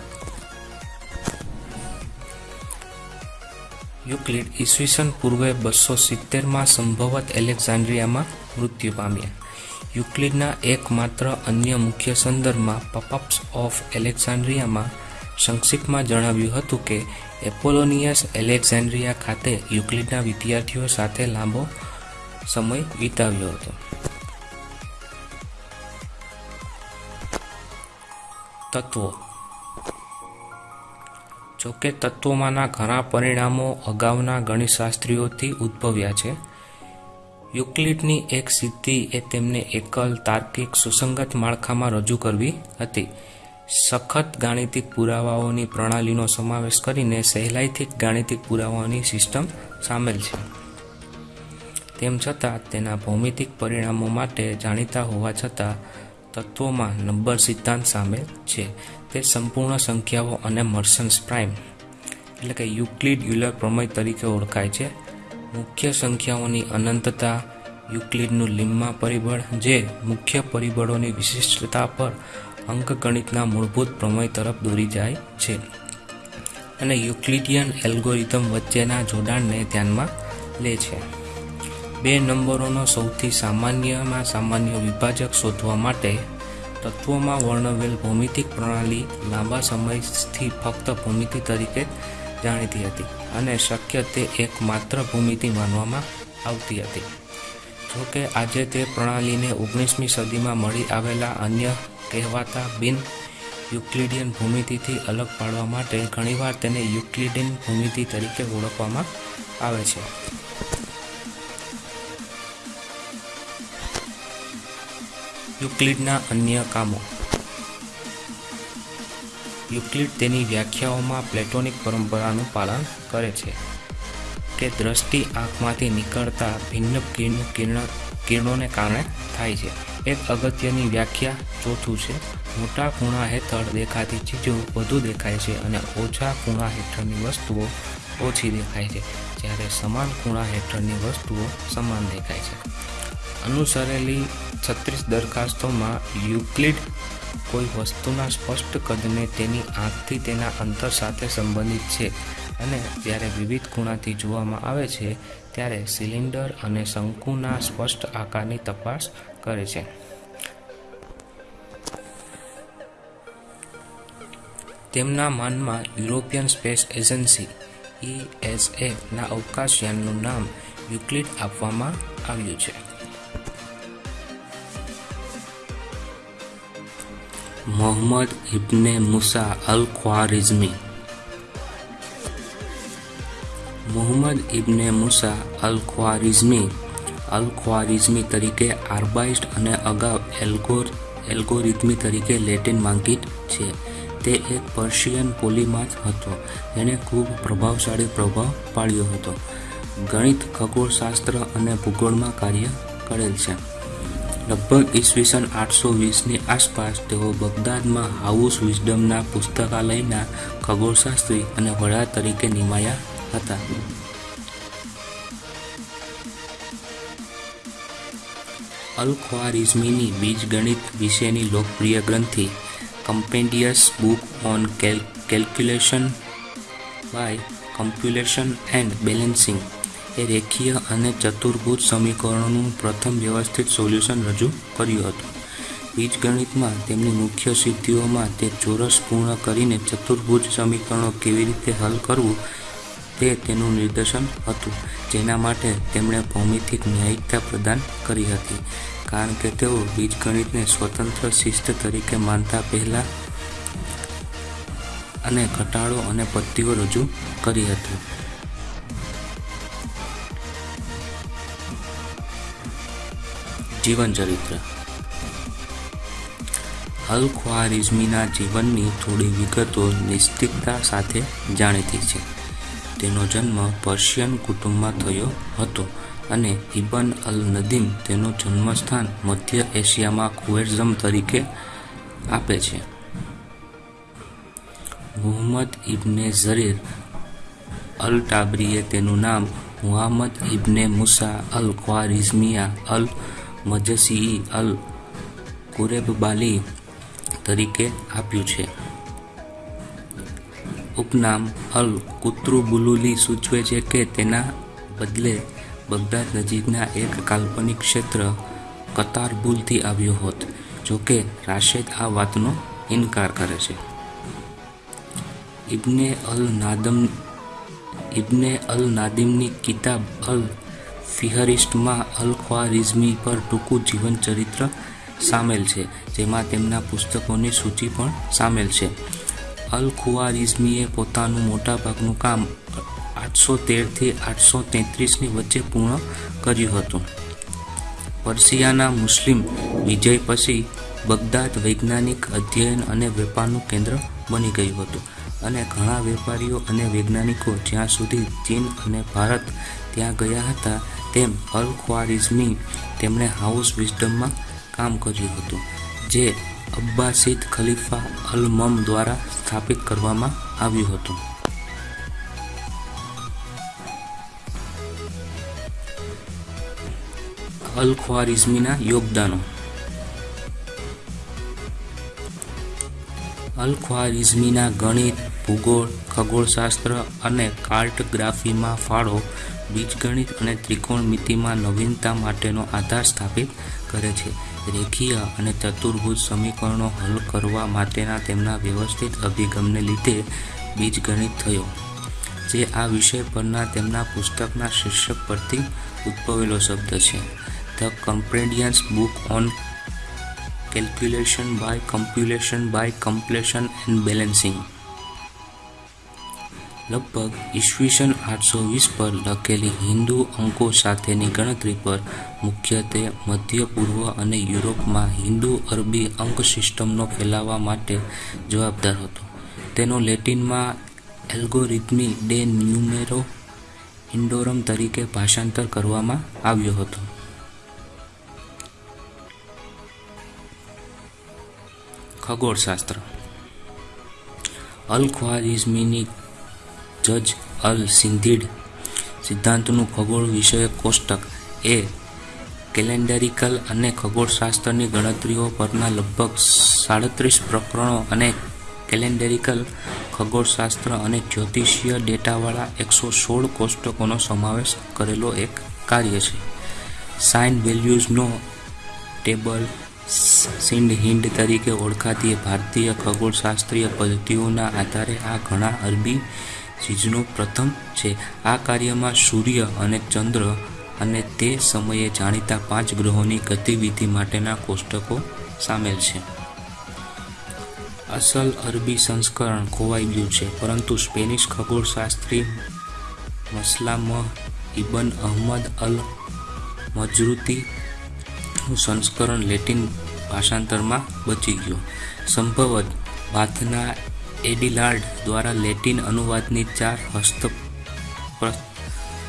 યુક્લિડ ઈસવીસન પૂર્વે બસો સિત્તેરમાં સંભવત એલેક્ઝાન્ડ્રિયામાં મૃત્યુ પામ્યા. યુક્લિડના એકમાત્ર અન્ય મુખ્ય સંદર્ભમાં પપઅપ્સ ઓફ એલેક્ઝાન્ડ્રિયામાં સંક્ષિપ્તમાં જણાવ્યું હતું કે એપોલોનિયસ એલેક્ઝાન્ડ્રિયા ખાતે યુક્લિડના વિદ્યાર્થીઓ સાથે લાંબો સમય વિતાવ્યો હતો. તત્વો. જોકે તત્વોમાંના ઘણા પરિણામો અગાઉના ગણિતશાસ્ત્રીઓથી ઉદ્ભવ્યા છે. યુક્લિડની એક સિદ્ધિ એ તેમને એકલ તાર્કિક સુસંગત માળખામાં રજૂ કરવી હતી. સખત ગાણિતિક પુરાવાઓની પ્રણાલીનો સમાવેશ કરીને સહેલાઈથી ગાણિતિક પુરાવાઓની સિસ્ટમ સામેલ છે. તેમ છતાં, તેના ભૌમિતિક પરિણામો માટે જાણીતા હોવા છતાં, તત્વોમાં નંબર સિદ્ધાંત સામેલ છે. તે સંપૂર્ણ સંખ્યાઓ અને મર્સન્સ પ્રાઇમ, એટલે કે યુક્લિડ યુલર પ્રમેય તરીકે ઓળખાય છે. મુખ્ય સંખ્યાઓની અનંતતા યુક્લિડનું લિમ્મા પરિબળ જે મુખ્ય પરિબળોની વિશિષ્ટતા પર અંકગણિતના મૂળભૂત પ્રમેય તરફ દોરી જાય છે. અને યુક્લિડિયન એલ્ગોરિધમ વચ્ચેના જોડાણને ધ્યાનમાં લે છે. બે નંબરોનો સૌથી સામાન્યમાં સામાન્ય વિભાજક શોધવા માટે તત્વોમાં વર્ણવેલ ભૌમિતિક પ્રણાલી લાંબા સમયથી ફક્ત ભૂમિતિ તરીકે જાણીતી હતી અને શક્ય તે એકમાત્ર ભૂમિતિ માનવામાં આવતી હતી. જોકે આજે તે પ્રણાલીને ઓગણીસમી સદીમાં મળી આવેલા અન્ય કહેવાતા બિન યુક્લિડિયન ભૂમિતિથી અલગ પાડવા માટે ઘણીવાર તેને યુક્લિડિયન ભૂમિતિ તરીકે ઓળખવામાં આવે છે. યુક્લિડના અન્ય કામો. યુક્લિડ તેની વ્યાખ્યાઓમાં પ્લેટોનિક પરંપરાનું પાલન કરે છે કે દ્રષ્ટિ આંખમાંથી નીકળતા ભિન્ન કિરણ કિરણોને કારણે થાય છે. એક અગત્યની વ્યાખ્યા ચોથું છે, મોટા ખૂણા હેઠળ દેખાતી ચીજો વધુ દેખાય છે અને ઓછા ખૂણા હેઠળની વસ્તુઓ ઓછી દેખાય છે, જ્યારે સમાન ખૂણા હેઠળની વસ્તુઓ સમાન દેખાય છે. અનુસરેલી છત્રીસ દરખાસ્તોમાં યુક્લિડ કોઈ વસ્તુના સ્પષ્ટ કદને તેની આંખથી તેના અંતર સાથે સંબંધિત છે અને જ્યારે વિવિધ ખૂણાથી જોવામાં આવે છે, ત્યારે સિલિન્ડર અને શંકુના સ્પષ્ટ આકારની તપાસ કરે છે. તેમના માનમાં યુરોપિયન સ્પેસ એજન્સી ઈએસએ ના અવકાશયાનનું નામ યુક્લિડ આપવામાં આવ્યું છે. મોહમ્મદ ઇબ્ને મુસા અલ ખ્વારિઝમી મોહમ્મદ ઇબ્ને મુસા અલ ખ્વારિઝમી અલ ખ્વારિઝમી તરીકે આર્બાઇસ્ટ અને અગાઉ એલ્ગોર, એલ્ગોરિધમી તરીકે લેટિન માંકિત છે. તે એક પર્શિયન પોલીમાથ હતો. જેણે ખૂબ પ્રભાવશાળી પ્રભાવ પાડ્યો હતો. ગણિત, ખગોળશાસ્ત્ર અને ભૂગોળમાં કાર્ય કરેલ છે. લગભગ ઈસવીસન આઠસો વીસની આસપાસ તેઓ બગદાદમાં હાઉસ વિઝડમના પુસ્તકાલયના ખગોળશાસ્ત્રી અને વડા તરીકે નિમાયા હતા. અલ ખ્વારિઝમીની બીજગણિત વિશેની લોકપ્રિય ગ્રંથિ, compendious book on calculation by completion and balancing. એ રેખીય અને ચતુર્ભુજ સમીકરણોનું પ્રથમ વ્યવસ્થિત સોલ્યુશન રજૂ કર્યું હતું. બીજગણિતમાં તેમની મુખ્ય સિદ્ધિઓમાં તે ચોરસ પૂર્ણ કરીને ચતુર્ભુજ સમીકરણો કેવી રીતે હલ કરવું તે તેનું નિદર્શન હતું, જેના માટે તેમણે ભૌમિતિક ન્યાયિકતા પ્રદાન કરી હતી. કારણ કે તેઓ બીજગણિતને સ્વતંત્ર શિસ્ત તરીકે માનતા પહેલા અને ઘટાડો અને પદ્ધતિઓ રજૂ કરી હતી. જીવન ચરિત્ર. જીવનની થોડી વિગતો નિશ્ચિતતા સાથે જાણીતી છે. તેનો જન્મ પર્શિયન કુટુંબમાં થયો હતો અને ઇબન અલ નદીમ તેનું જન્મસ્થાન મધ્ય એશિયામાં ખુએરઝમ તરીકે આપે છે. મુહમ્મદ ઇબ્ને ઝરીર અલ ટાબરીએ તેનું નામ મુહમ્મદ ઇબ્ને મુસા અલ ખ્વારિઝમિયા અલ મજસી અલ કુરેબબાલી તરીકે આપ્યું છે. ઉપનામ અલ કુત્રુબુલુલી સૂચવે છે કે તેના બદલે બગદાદ નજીકના એક કાલ્પનિક ક્ષેત્ર કતારબુલથી આવ્યો હોત જોકે રાશેદ આ વાતનો ઇનકાર કરે છે. ઇબ્ને અલ નાદમ ઇબ્ને અલ નાદિમની કિતાબ અલ ફિહરિસ્ટમાં અલ ખ્વારિઝમી પર ટૂંકું જીવન ચરિત્ર સામેલ છે, જેમાં તેમના પુસ્તકોની સૂચિ પણ સામેલ છે. અલ ખુવારિઝમીએ પોતાનું મોટાભાગનું કામ આઠસો તેરથી આઠસો તેત્રીસની વચ્ચે પૂર્ણ કર્યું હતું. પર્શિયાના મુસ્લિમ વિજય પછી બગદાદ વૈજ્ઞાનિક અધ્યયન અને વેપારનું કેન્દ્ર બની ગયું હતું. અને ઘણા વેપારીઓ અને વૈજ્ઞાનિકો જ્યાં સુધી ચીન અને ભારત ત્યાં ગયા હતા, તેમ અલ ખ્વારિઝમી તેમણે હાઉસ વિઝડમમાં કામ કર્યું હતું, જે અબ્બાસિદ ખલીફા અલ મમ દ્વારા સ્થાપિત કરવામાં આવ્યું હતું. અલ ખ્વારિઝમીના યોગદાનો અલ ખ્વારિઝમીના ગણિત ભૂગોળ, ખગોળશાસ્ત્ર અને કાર્ટગ્રાફીમાં ફાળો બીજગણિત અને ત્રિકોણમિતિમાં નવીનતા માટેનો આધાર સ્થાપિત કરે છે. રેખીય અને ચતુર્ભુજ સમીકરણો હલ કરવા માટેના તેમના વ્યવસ્થિત અભિગમને લીધે બીજગણિત થયો, જે આ વિષય પરના તેમના પુસ્તકના શીર્ષક પરથી ઉદ્ભવેલો શબ્દ છે. The compendious book on calculation by completion by completion and balancing. લગભગ ઈસવીસન આઠસો વીસ પર લખેલી હિન્દુ અંકો સાથેની ગણતરી પર મુખ્યત્વે મધ્ય, પૂર્વ અને યુરોપમાં હિન્દુ અરબી અંક સિસ્ટમનો ફેલાવવા માટે જવાબદાર હતો. તેનો લેટિનમાં એલ્ગોરિધમી ડે ન્યુમેરો ઇન્ડોરમ તરીકે ભાષાંતર કરવામાં આવ્યો હતો. ખગોળશાસ્ત્ર. અલ ખ્વારિઝમીની જજ અલ સિંધીડ સિદ્ધાંતનું ખગોળ વિષયક કોષ્ટક. એ કેલેન્ડરિકલ અને ખગોળશાસ્ત્રની ગણતરીઓ પરના લગભગ સાડત્રીસ પ્રકરણો અને કેલેન્ડરિકલ ખગોળશાસ્ત્ર અને જ્યોતિષીય ડેટાવાળા એકસો સોળ કોષ્ટકોનો સમાવેશ કરેલો એક કાર્ય છે. સાઇન વેલ્યુઝનો ટેબલ સિંડ હિન્ડ તરીકે ઓળખાતી ભારતીય ખગોળશાસ્ત્રીય પદ્ધતિઓના આધારે આ ઘણા અરબી ચીજનું પ્રથમ છે, આ કાર્યમાં સૂર્ય અને ચંદ્ર અને તે સમયે જાણીતા પાંચ ગ્રહોની ગતિવિધિ માટેના કોષ્ટકો સામેલ છે. અસલ અરબી સંસ્કરણ ખોવાઈ ગયું છે, પરંતુ સ્પેનિશ ખગોળશાસ્ત્રી મસલામ ઇબન અહમદ અલ મજરૂતી સંસ્કરણ લેટિન ભાષાંતરમાં બચી ગયું. સંભવત બાથના એડિલાર્ડ દ્વારા લેટિન અનુવાદની ચાર હસ્ત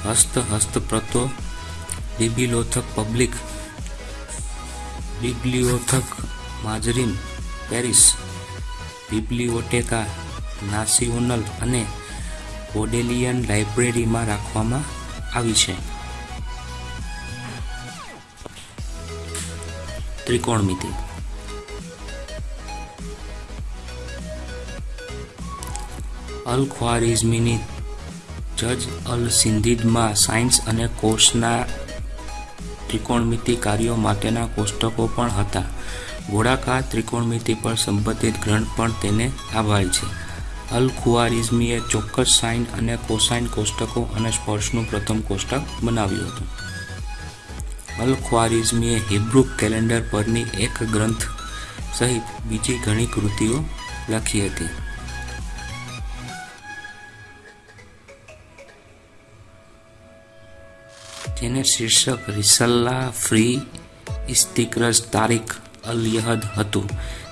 હસ્ત હસ્તપ્રતો, બિબિલોથક પબ્લિક બિબ્લિયોથક માજરીન, પેરિસ બિબ્લિયોટેકા નાસિઓનલ અને બોડેલિયન લાઇબ્રેરીમાં રાખવામાં આવી છે. ત્રિકોણમિતિ અલ ખ્વારિઝમીની જજ અલ સિંધીદમાં સાયન્સ અને કોર્સના ત્રિકોણમિતિ કાર્યો માટેના કોષ્ટકો પણ હતા. ગોળાકાર ત્રિકોણમિતિ પર સંબંધિત ગ્રંથ પણ તેને આભારી છે. અલ ખુઆરિઝમીએ ચોક્કસ સાઇન અને કોસાઇન કોષ્ટકો અને સ્પર્શનું પ્રથમ કોષ્ટક બનાવ્યું હતું. અલ ખ્વારિઝમીએ હિબ્રુ કેલેન્ડર પરની એક ગ્રંથ સહિત બીજી ઘણી કૃતિઓ લખી હતી. જેને શીર્ષક રિસલ્લા ફ્રી ઇસ્તિક્રસ તારીખ અલ યહદ હતું.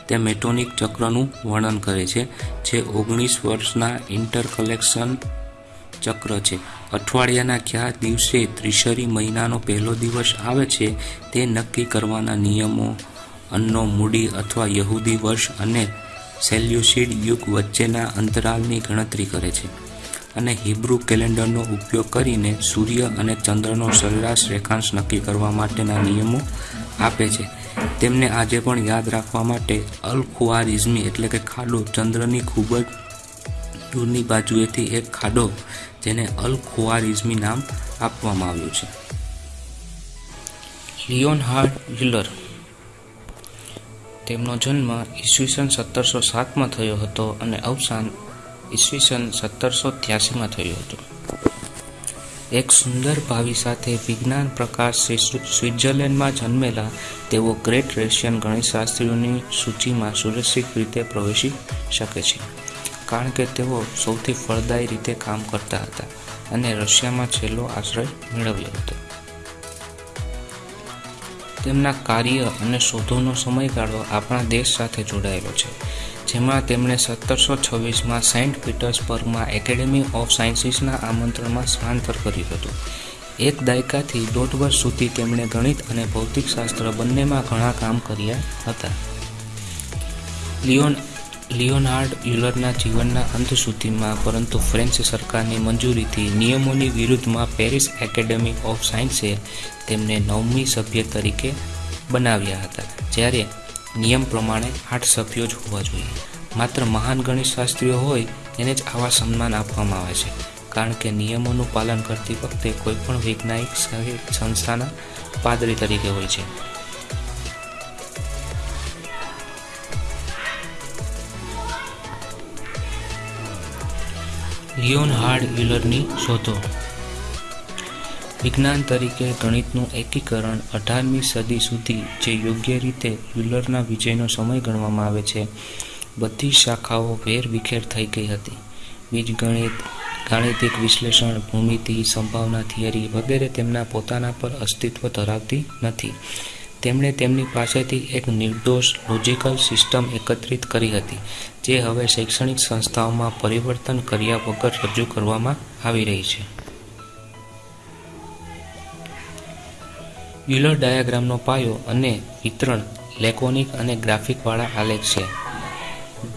તે મેટોનિક ચક્રનું વર્ણન કરે છે, જે ઓગણીસ વર્ષના ઇન્ટરકલેક્શન ચક્ર છે. અઠવાડિયાના કયા દિવસે ત્રિશરી મહિનાનો પહેલો દિવસ આવે છે તે નક્કી કરવાના નિયમો અન્નો મૂડી અથવા યહૂદી વર્ષ અને સેલ્યુસિડ યુગ વચ્ચેના અંતરાલની ગણતરી કરે છે. અને હિબ્રુ કેલેન્ડરનો ઉપયોગ કરીને સૂર્ય અને ચંદ્રનો સરેરાશ રેખાંશ નક્કી કરવા માટેના નિયમો આપે છે. તેમને આજે પણ યાદ રાખવા માટે અલ ખુઆરિઝમી એટલે કે ખાડો ચંદ્રની ખૂબ જ દૂરની બાજુએથી એક ખાડો જેને અલ ખુઆરિઝમી નામ આપવામાં આવ્યું છે. લિયોન હાર્ટ વ્હીલર તેમનો જન્મ ઈસવીસન સત્તરસો સાતમાં થયો હતો અને અવસાન ઈસવીસન સત્તરસો ત્યાસીમાં થયું હતું. એક સુંદર ભાવિ સાથે વિજ્ઞાન પ્રકાશ સ્વિટ્ઝરલેન્ડમાં જન્મેલા તેઓ ગ્રેટ રશિયન ગણિતશાસ્ત્રીઓની સૂચિમાં સુરક્ષિત રીતે પ્રવેશી શકે છે, કારણ કે તેઓ સૌથી ફળદાયી રીતે કામ કરતા હતા અને રશિયામાં છેલ્લો આશ્રય મેળવ્યો હતો. તેમના કાર્ય અને શોધોનો સમયગાળો આપણા દેશ સાથે જોડાયેલો છે, જેમાં તેમણે સત્તરસો છવ્વીસમાં સેન્ટ પીટર્સબર્ગમાં એકેડેમી ઓફ સાયન્સીસના આમંત્રણમાં સ્થળાંતર કર્યું હતું. એક દાયકાથી દોઢ વર્ષ સુધી તેમણે ગણિત અને ભૌતિકશાસ્ત્ર બંનેમાં ઘણા કામ કર્યા હતા. લિયોન લિયોનાર્ડ યુલરના જીવનના અંત સુધીમાં, પરંતુ ફ્રેન્ચ સરકારની મંજૂરીથી નિયમોની વિરુદ્ધમાં પેરિસ એકેડેમી ઓફ સાયન્સે તેમને નવમી સભ્ય તરીકે બનાવ્યા હતા, જ્યારે નિયમ પ્રમાણે આઠ સભ્યો જ હોવા જોઈએ. માત્ર મહાન ગણિતશાસ્ત્રીઓ હોય તેને જ આવા સન્માન આપવામાં આવે છે, કારણ કે નિયમોનું પાલન કરતી વખતે કોઈપણ વૈજ્ઞાનિક સંસ્થાના પાદરી તરીકે હોય છે. લિયોન હાર્ડ વ્હીલરની શોધો. વિજ્ઞાન તરીકે ગણિતનું એકીકરણ અઢારમી સદી સુધી જે યોગ્ય રીતે વ્હીલરના વિજયનો સમય ગણવામાં આવે છે, બધી શાખાઓ વેરવિખેર થઈ ગઈ હતી. બીજગણિત ગાણિતિક વિશ્લેષણ, ભૂમિતિ, સંભાવના થિયરી વગેરે તેમના પોતાના પર અસ્તિત્વ ધરાવતી નથી. તેમણે તેમની પાસેથી એક નિર્દોષ લોજિકલ સિસ્ટમ એકત્રિત કરી હતી, જે હવે શૈક્ષણિક સંસ્થાઓમાં પરિવર્તન કર્યા વગર રજૂ કરવામાં આવી રહી છે. યુલર ડાયાગ્રામનો પાયો અને વિતરણ લેકોનિક અને ગ્રાફિકવાળા આલેખ છે,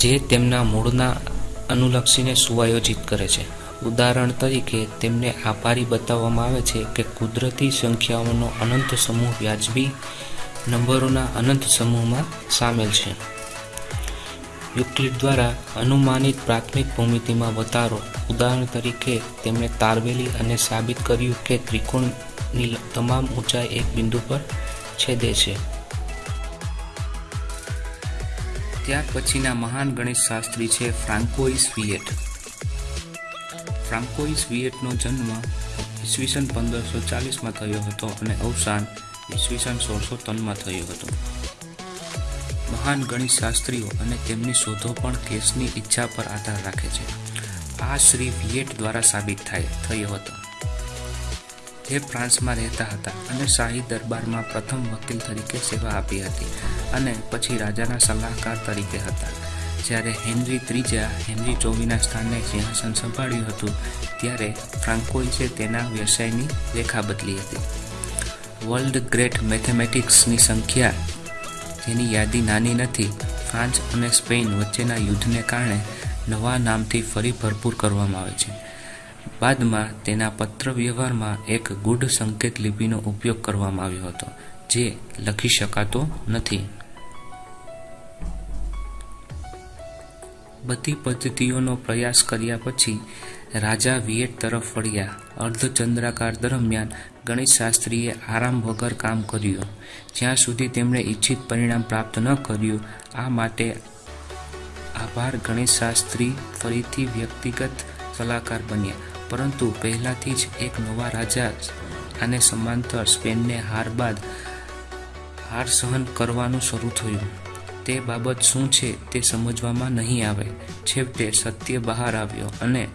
જે તેમના મૂળના અનુલક્ષીને સુઆયોજિત કરે છે. ઉદાહરણ તરીકે, તેમને આભારી બતાવવામાં આવે છે કે કુદરતી સંખ્યાઓનો અનંત સમૂહ વ્યાજબી નંબરોના અનંત સમૂહમાં સામેલ છે. યુક્લિડ દ્વારા અનુમાનિત પ્રાથમિક ભૂમિતિમાં વધારો. ઉદાહરણ તરીકે, તેમણે તારવેલી અને સાબિત કર્યું કે ત્રિકોણની તમામ ઊંચાઈ એક બિંદુ પર છેદે છે. ત્યાર પછીના મહાન ગણિતશાસ્ત્રી છે ફ્રાન્કોઇસ વિયેટ. ફ્રાન્કોઇસ વિયેટનો જન્મ ઈસવીસન પંદરસો ચાલીસમાં થયો હતો અને અવસાન ઈસવીસન સોળસો ત્રણમાં થયું હતું. મહાન ગણિત શાસ્ત્રીઓ અને તેમની શોધો પણ કેસની ઈચ્છા પર આધાર રાખે છે. આ શ્રી વિયેટ દ્વારા સાબિત થાય, થયો હતો. જે ફ્રાન્સમાં રહેતા હતા અને શાહી દરબારમાં પ્રથમ વકીલ તરીકે સેવા આપી હતી અને પછી રાજાના સલાહકાર તરીકે હતા. જ્યારે હેનરી ત્રીજા, હેનરી ચોવીના સ્થાને સિંહાસન સંભાળ્યું હતું, ત્યારે ફ્રાન્કોઇસે તેના વ્યવસાયની રેખા બદલી હતી. વર્લ્ડ ગ્રેટ મેથેમેટિક્સની સંખ્યા જેની યાદી નાની નથી. ફ્રાન્સ અને સ્પેન વચ્ચેના યુદ્ધને કારણે નવા નામથી ફરી ભરપૂર કરવામાં આવે છે. બાદમાં તેના પત્ર વ્યવહારમાં એક ગુડ સંકેત લિપિનો ઉપયોગ કરવામાં આવ્યો હતો, જે લખી શકાતો નથી. બધી પદ્ધતિઓનો પ્રયાસ કર્યા પછી રાજા વિયેટ તરફ વળ્યા. અર્ધચંદ્રાકાર દરમિયાન ગણિતશાસ્ત્રીએ આરામ વગર કામ કર્યું. જ્યાં સુધી તેમણે ઈચ્છિત પરિણામ પ્રાપ્ત ન કર્યું, આ માટે આભાર ગણિતશાસ્ત્રી ફરીથી વ્યક્તિગત સલાહકાર બન્યા. પરંતુ પહેલાથી જ એક નવા રાજા અને સમાંતર સ્પેનને હાર બાદ હાર સહન કરવાનું શરૂ થયું. તે બાબત શું છે તે સમજવામાં નહીં આવે. છેવટે સત્ય બહાર આવ્યો અને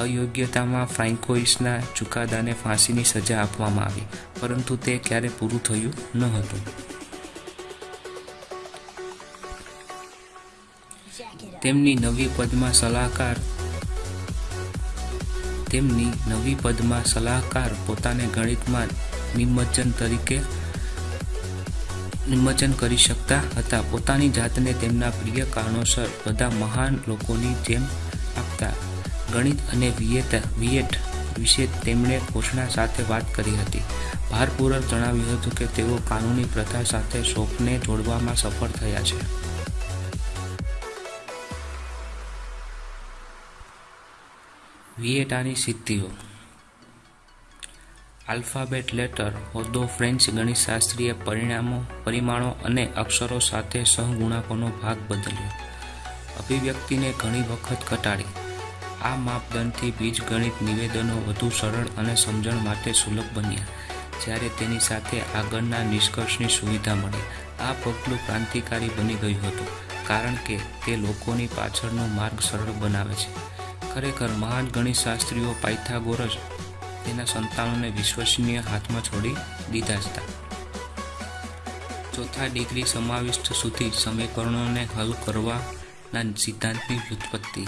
અયોગ્યતામાં ફ્રાન્કોઇસના ચુકાદાને ફાંસીની સજા આપવામાં આવી, પરંતુ તે ક્યારે પૂરું થયું ન હતું. તેમની નવી પદમાં સલાહકાર, તેમની નવી પદમાં સલાહકાર પોતાને ગણિતમાં નિમજ્જન તરીકે નિમજ્જન કરી શકતા હતા. પોતાની જાતને તેમના પ્રિય કારણોસર બધા મહાન લોકોની જેમ આપતા ગણિત અને વિયેટ વિયેટ વિશે તેમણે ઘોષણા સાથે વાત કરી હતી. ભારપૂર્વક જણાવ્યું હતું કે તેઓ કાનૂની પ્રથા સાથે શોખને જોડવામાં સફળ થયા છે. વિયેટાની સિદ્ધિઓ. આલ્ફાબેટ લેટર, હોદ્દો, ફ્રેન્ચ ગણિતશાસ્ત્રીય પરિણામો, પરિમાણો અને અક્ષરો સાથે સહગુણાકોનો ભાગ બદલ્યો. અભિવ્યક્તિને ઘણી વખત ઘટાડી. આ માપદંડથી બીજગણિત નિવેદનો વધુ સરળ અને સમજણ માટે સુલભ બન્યા, જ્યારે તેની સાથે આગળના નિષ્કર્ષની સુવિધા મળી. આ પગલું ક્રાંતિકારી બની ગયું હતું, કારણ કે તે લોકોની પાછળનો માર્ગ સરળ બનાવે છે. ખરેખર મહાન ગણિતશાસ્ત્રીઓ પાયથાગોરસ તેના સંતાનોને વિશ્વસનીય હાથમાં છોડી દીધા હતા. ચોથા ડિગ્રી સમાવિષ્ટ સુધી સમીકરણોને હલ કરવાના સિદ્ધાંતની વ્યુત્પત્તિ.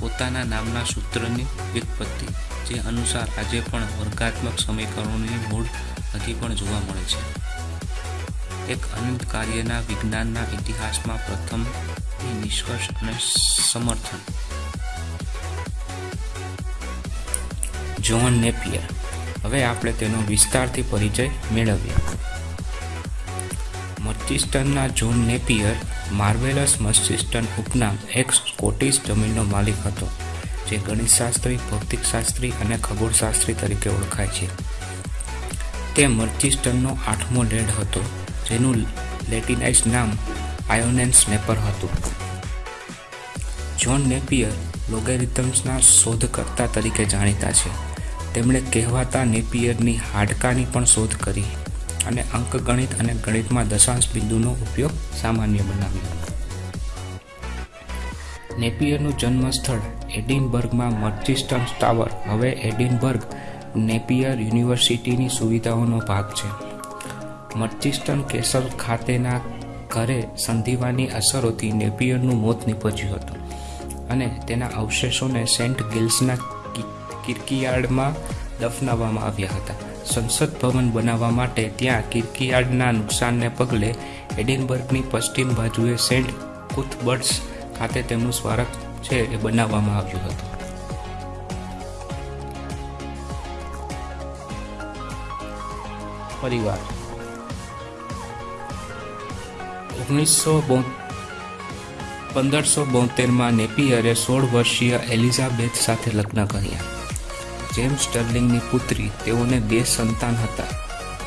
પોતાના નામના સૂત્રની વ્યુત્પત્તિ, જે અનુસાર આજે પણ વર્ગાત્મક સમીકરણોની મૂળ હજી પણ જોવા મળે છે. એક અનંત કાર્યના વિજ્ઞાનના ઇતિહાસમાં પ્રથમ નિષ્કર્ષ અને સમર્થન. John Napier. હવે આપણે તેનો વિસ્તારથી પરિચય મેળવીએ. મર્ચિસ્ટનના જ્હોન નેપિયર માર્વેલસ મર્ચિસ્ટન ઉપનામ એક સ્કોટિશ જમીનનો માલિક હતો, જે ગણિતશાસ્ત્રી, ભૌતિકશાસ્ત્રી અને ખગોળશાસ્ત્રી તરીકે ઓળખાય છે. તે મર્ચિસ્ટનનો આઠમો લેડ હતો, જેનું લેટિનાઇઝ નામ આયોનેન સ્નેપર હતું. જ્હોન નેપિયર લોગેરિથમ્સના શોધકર્તા તરીકે જાણીતા છે. તેમણે કહેવાતા નેપિયરની હાડકાની પણ શોધ કરી. અને અંકગણિત અને ગણિતમાં દશાંશ બિંદુનો ઉપયોગ સામાન્ય બનાવ્યો નેપિયરનું જન્મસ્થળ એડિનબર્ગમાં મર્ચિસ્ટન ટાવર. હવે એડિનબર્ગ નેપિયર યુનિવર્સિટીની સુવિધાઓનો ભાગ છે. મર્ચિસ્ટન કેસલ ખાતેના ઘરે સંધિવાની અસરોથી નેપિયરનું મોત નીપજ્યું હતું અને તેના અવશેષોને સેન્ટ ગિલ્સના કિર્કિયાર્ડમાં દફનાવવામાં આવ્યા હતા. સંસદ ભવન બનાવવા માટે ત્યાં કિર્કિયાર્ડના નુકસાનને પગલે એડિનબર્ગની પશ્ચિમ બાજુએ સેન્ટ કુથબર્ટ્સ ખાતે તેમનું સ્મારક છે એ બનાવવામાં આવ્યું હતું. પરિવાર. ઓગણીસો પંદરસો બોતેરમાં નેપિયરે સોળ વર્ષીય એલિઝાબેથ સાથે લગ્ન કર્યા. જેમ્સ સ્ટર્લિંગની પુત્રી, તેઓને બે સંતાન હતા.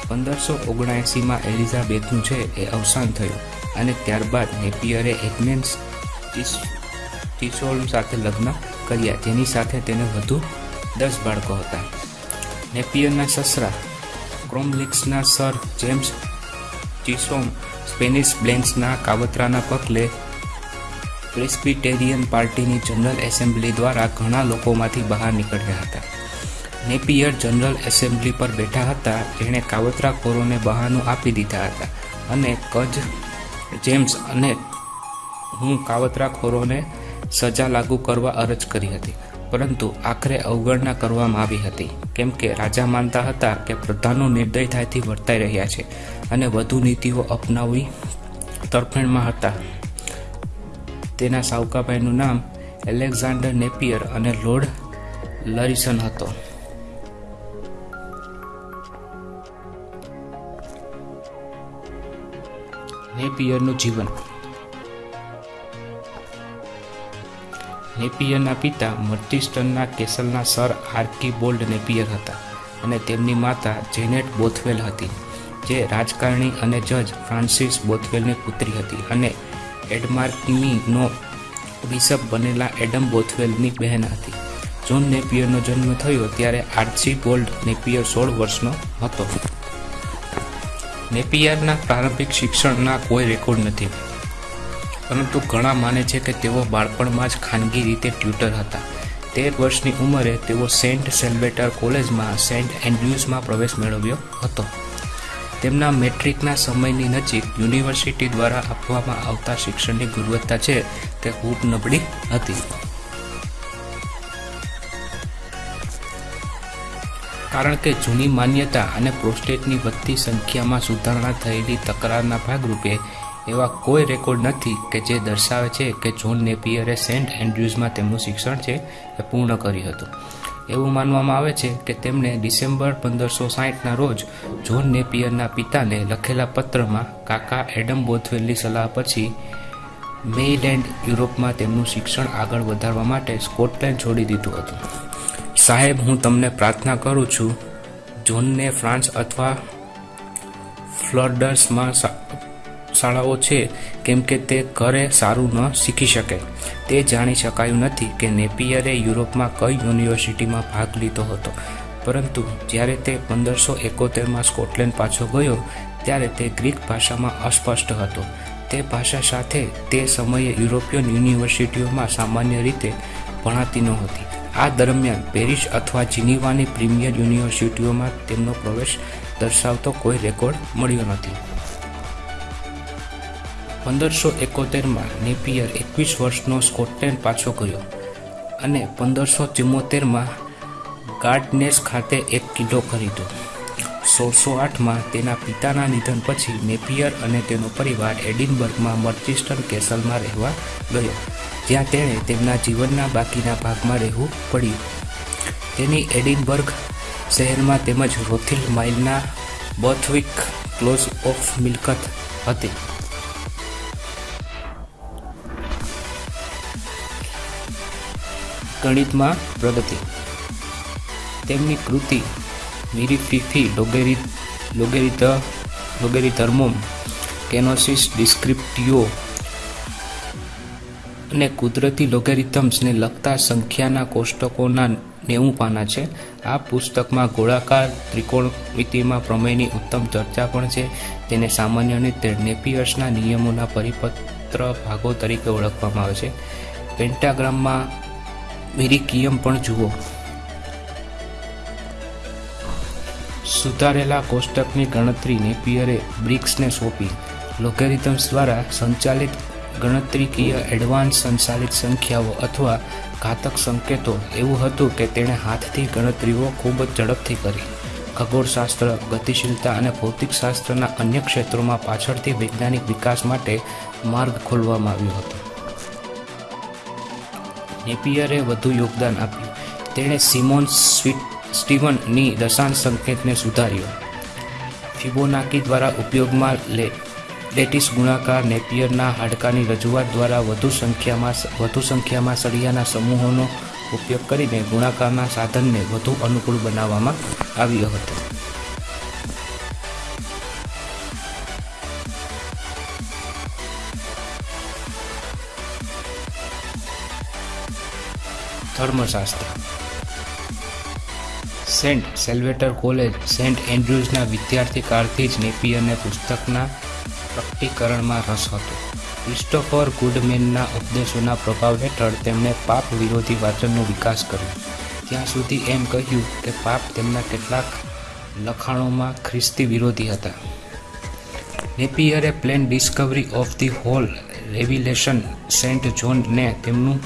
પંદરસો ઓગણએંસીમાં એલિઝાબેથનું છે એ અવસાન થયું અને ત્યારબાદ નેપિયરે એગ્નેન્સ ટીસોલ સાથે લગ્ન કર્યા. જેની સાથે તેને વધુ દસ બાળકો હતા. નેપિયરના સસરા ક્રોમલિક્સના સર જેમ્સ ચિસોમ સ્પેનિશ બ્લેન્ક્સના કાવતરાના પગલે પ્રેસ્પિટેરિયન પાર્ટીની જનરલ એસેમ્બલી દ્વારા ઘણા લોકોમાંથી બહાર નીકળ્યા હતા. નેપિયર જનરલ એસેમ્બલી પર બેઠા હતા. જેણે કાવતરાખોરોને બહાનું આપી દીધા હતા. અને કજ, જેમ્સ અને હું કાવતરાખોરોને સજા લાગુ કરવા અરજ કરી હતી. પરંતુ આખરે અવગણના કરવામાં આવી હતી. કેમ કે રાજા માનતા હતા કે પ્રધાનો નિર્દયતાથી વર્તાઈ રહ્યા છે અને વધુ નીતિઓ અપનાવી તરફેણમાં હતા. તેના સાવકાભાઈનું નામ એલેક્ઝાન્ડર નેપિયર અને લોર્ડ લરિસન હતો. નેપિયરનું જીવન. નેપિયરના પિતા મર્ટિસ્ટનના કેસલના સર આર્કીબોલ્ડ નેપિયર હતા અને તેમની માતા જેનેટ બોથવેલ હતી, જે રાજકારણી અને જજ ફ્રાન્સિસ બોથવેલની પુત્રી હતી અને એડમાર્કનીનો બિશપ બનેલા એડમ બોથવેલની બહેન હતી. જોન નેપિયરનો જન્મ થયો ત્યારે આર્ચીબોલ્ડ નેપિયર સોળ વર્ષનો હતો. નેપિયરના પ્રારંભિક શિક્ષણના કોઈ રેકોર્ડ નથી. પરંતુ ઘણા માને છે કે તેઓ બાળપણમાં જ ખાનગી રીતે ટ્યુટર હતા. તેર વર્ષની ઉંમરે તેઓ સેન્ટ સેલ્બેટર કોલેજમાં, સેન્ટ એન્ડ્રુઝમાં પ્રવેશ મેળવ્યો હતો. તેમના મેટ્રિકના સમયની નજીક યુનિવર્સિટી દ્વારા આપવામાં આવતા શિક્ષણની ગુણવત્તા છે તે ખૂબ નબળી હતી. કારણ કે જૂની માન્યતા અને પ્રોસ્ટેટની વધતી સંખ્યામાં સુધારણા થયેલી તકરારના ભાગરૂપે એવા કોઈ રેકોર્ડ નથી કે જે દર્શાવે છે કે જોન નેપિયરે સેન્ટ એન્ડ્રુઝમાં તેમનું શિક્ષણ છે એ પૂર્ણ કર્યું હતું. એવું માનવામાં આવે છે કે તેમણે ડિસેમ્બર પંદરસો સાહીઠના રોજ જોન નેપિયરના પિતાને લખેલા પત્રમાં કાકા એડમ બોથવેલની સલાહ પછી મેઇલેન્ડ યુરોપમાં તેમનું શિક્ષણ આગળ વધારવા માટે સ્કોટલેન્ડ છોડી દીધું હતું. સાહેબ, હું તમને પ્રાર્થના કરું છું, જોનને ફ્રાન્સ અથવા ફ્લડર્સમાં શાળાઓ છે, કેમ કે તે ઘરે સારું ન શીખી શકે. તે જાણી શકાયું નથી કે નેપિયરે યુરોપમાં કઈ યુનિવર્સિટીમાં ભાગ લીધો હતો. પરંતુ જ્યારે તે પંદરસો એકોતેરમાં સ્કોટલેન્ડ પાછો ગયો, ત્યારે તે ગ્રીક ભાષામાં અસ્પષ્ટ હતો. તે ભાષા સાથે તે સમયે યુરોપિયન યુનિવર્સિટીઓમાં સામાન્ય રીતે ભણાતી નહોતી. આ દરમિયાન પેરિસ અથવા જીનીવાની પ્રીમિયર યુનિવર્સિટીઓમાં તેમનો પ્રવેશ દર્શાવતો કોઈ રેકોર્ડ મળ્યો નથી. પંદરસો એકોતેરમાં નેપિયર એકવીસ વર્ષનો સ્કોટલેન્ડ પાછો ગયો અને પંદરસો ચુમ્મોતેરમાં ગાર્ડનેસ ખાતે એક કિલ્લો ખરીદ્યો. સોળસો આઠમાં તેના પિતાના નિધન પછી નેપિયર અને તેનો પરિવાર એડિનબર્ગમાં મર્ચિસ્ટન કેસલમાં રહેવા ગયો. જ્યાં તેણે તેમના જીવનના બાકીના ભાગમાં રહેવું પડ્યું. તેની એડિનબર્ગ શહેરમાં તેમજ રોથિલ માઇલના બર્થવિક ક્લોઝ ઓફ મિલકત હતી. ગણિતમાં પ્રગતિ. તેમની કૃતિ મિરીફીફી લોગેરી લોગેરિત લોગેરિધર્મોમ કેનોસિસ ડિસ્ક્રિપ્ટિયો અને કુદરતી લોગેરિથમ્સને લગતા સંખ્યાના કોષ્ટકોના નેવું પાના છે. આ પુસ્તકમાં ગોળાકાર ત્રિકોણમિતિમાં પ્રમેયની ઉત્તમ ચર્ચા પણ છે. તેને સામાન્ય રીતે નેપિયર્સના નિયમોના પરિપત્ર ભાગો તરીકે ઓળખવામાં આવે છે. પેન્ટાગ્રામમાં મિરિકિયમ પણ જુઓ. સુધારેલા કોષ્ટકની ગણતરી નેપિયરે બ્રિક્સને સોંપી. લોગેરિથમ્સ દ્વારા સંચાલિત ગણતરીકીય એડવાન્સ સંચાલિત સંખ્યાઓ અથવા ઘાતક સંકેતો. એવું હતું કે તેણે હાથથી ગણતરીઓ ખૂબ જ ઝડપથી કરી. ખગોળશાસ્ત્ર, ગતિશીલતા અને ભૌતિકશાસ્ત્રના અન્ય ક્ષેત્રોમાં પાછળથી વૈજ્ઞાનિક વિકાસ માટે માર્ગ ખોલવામાં આવ્યો હતો. નેપિયરે વધુ યોગદાન આપ્યું. તેણે સિમોન સ્વીટ સ્ટીવનની દશાંશ સંકેતને સુધાર્યો. ફિબોનાકી દ્વારા ઉપયોગમાં લે લેટિસ ગુણાકાર નેપિયરના હાડકાની રજૂઆત દ્વારા વધુ સંખ્યામાં વધુ સંખ્યામાં સળિયાના સમૂહોનો ઉપયોગ કરીને ગુણાકારના સાધનને વધુ અનુકૂળ બનાવવામાં આવ્યો હતો. ધર્મશાસ્ત્ર. સેન્ટ સેલ્વેટર કોલેજ, સેન્ટ એન્ડ્રુઝના વિદ્યાર્થી કાળથી જ નેપિયરને પુસ્તકના પ્રકટીકરણમાં રસ હતો. ક્રિસ્ટોફર ગુડમેનના ઉપદેશોના પ્રભાવ હેઠળ તેમણે પાપ વિરોધી વાચનનો વિકાસ કર્યો. ત્યાં સુધી એમ કહ્યું કે પાપ તેમના કેટલાક લખાણોમાં ખ્રિસ્તી વિરોધી હતા. નેપિયરે plain discovery of the whole revelation saint જોનને તેમનું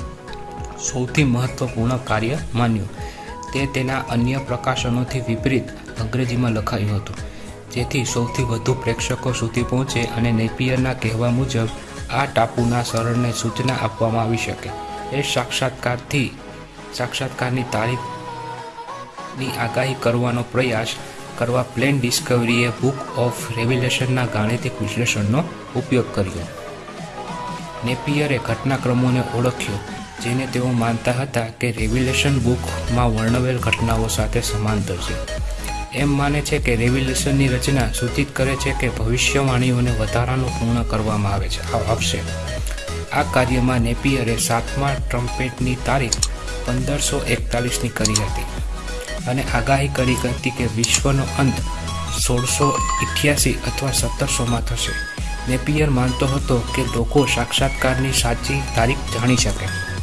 સૌથી મહત્વપૂર્ણ કાર્ય માન્યું. તે તેના અન્ય પ્રકાશનોથી વિપરીત અંગ્રેજીમાં લખાયું હતું. જેથી સૌથી વધુ પ્રેક્ષકો સુધી પહોંચે અને નેપિયરના કહેવા મુજબ આ ટાપુના સરળને સૂચના આપવામાં આવી શકે. એ સાક્ષાત્કારથી સાક્ષાત્કારની તારીખની આગાહી કરવાનો પ્રયાસ કરવા પ્લેન ડિસ્કવરીએ બુક ઓફ રેવિલેશનના ગાણિતિક વિશ્લેષણનો ઉપયોગ કર્યો. નેપિયરે ઘટનાક્રમોને ઓળખ્યો, જેને તેઓ માનતા હતા કે રેવ્યુલેશન બુકમાં વર્ણવેલ ઘટનાઓ સાથે સમાંતર છે. એમ માને છે કે રેવ્યુલેશનની રચના સૂચિત કરે છે કે ભવિષ્યવાણીઓને વધારાનું પૂર્ણ કરવામાં આવે છે. આવશે. આ કાર્યમાં નેપિયરે સાતમા ટ્રમ્પેટની તારીખ પંદરસો એકતાલીસની કરી હતી અને આગાહી કરી હતી કે વિશ્વનો અંત સોળસો અઠ્યાસી અથવા સત્તરસોમાં થશે. નેપિયર માનતો હતો કે લોકો સાક્ષાત્કારની સાચી તારીખ જાણી શકે.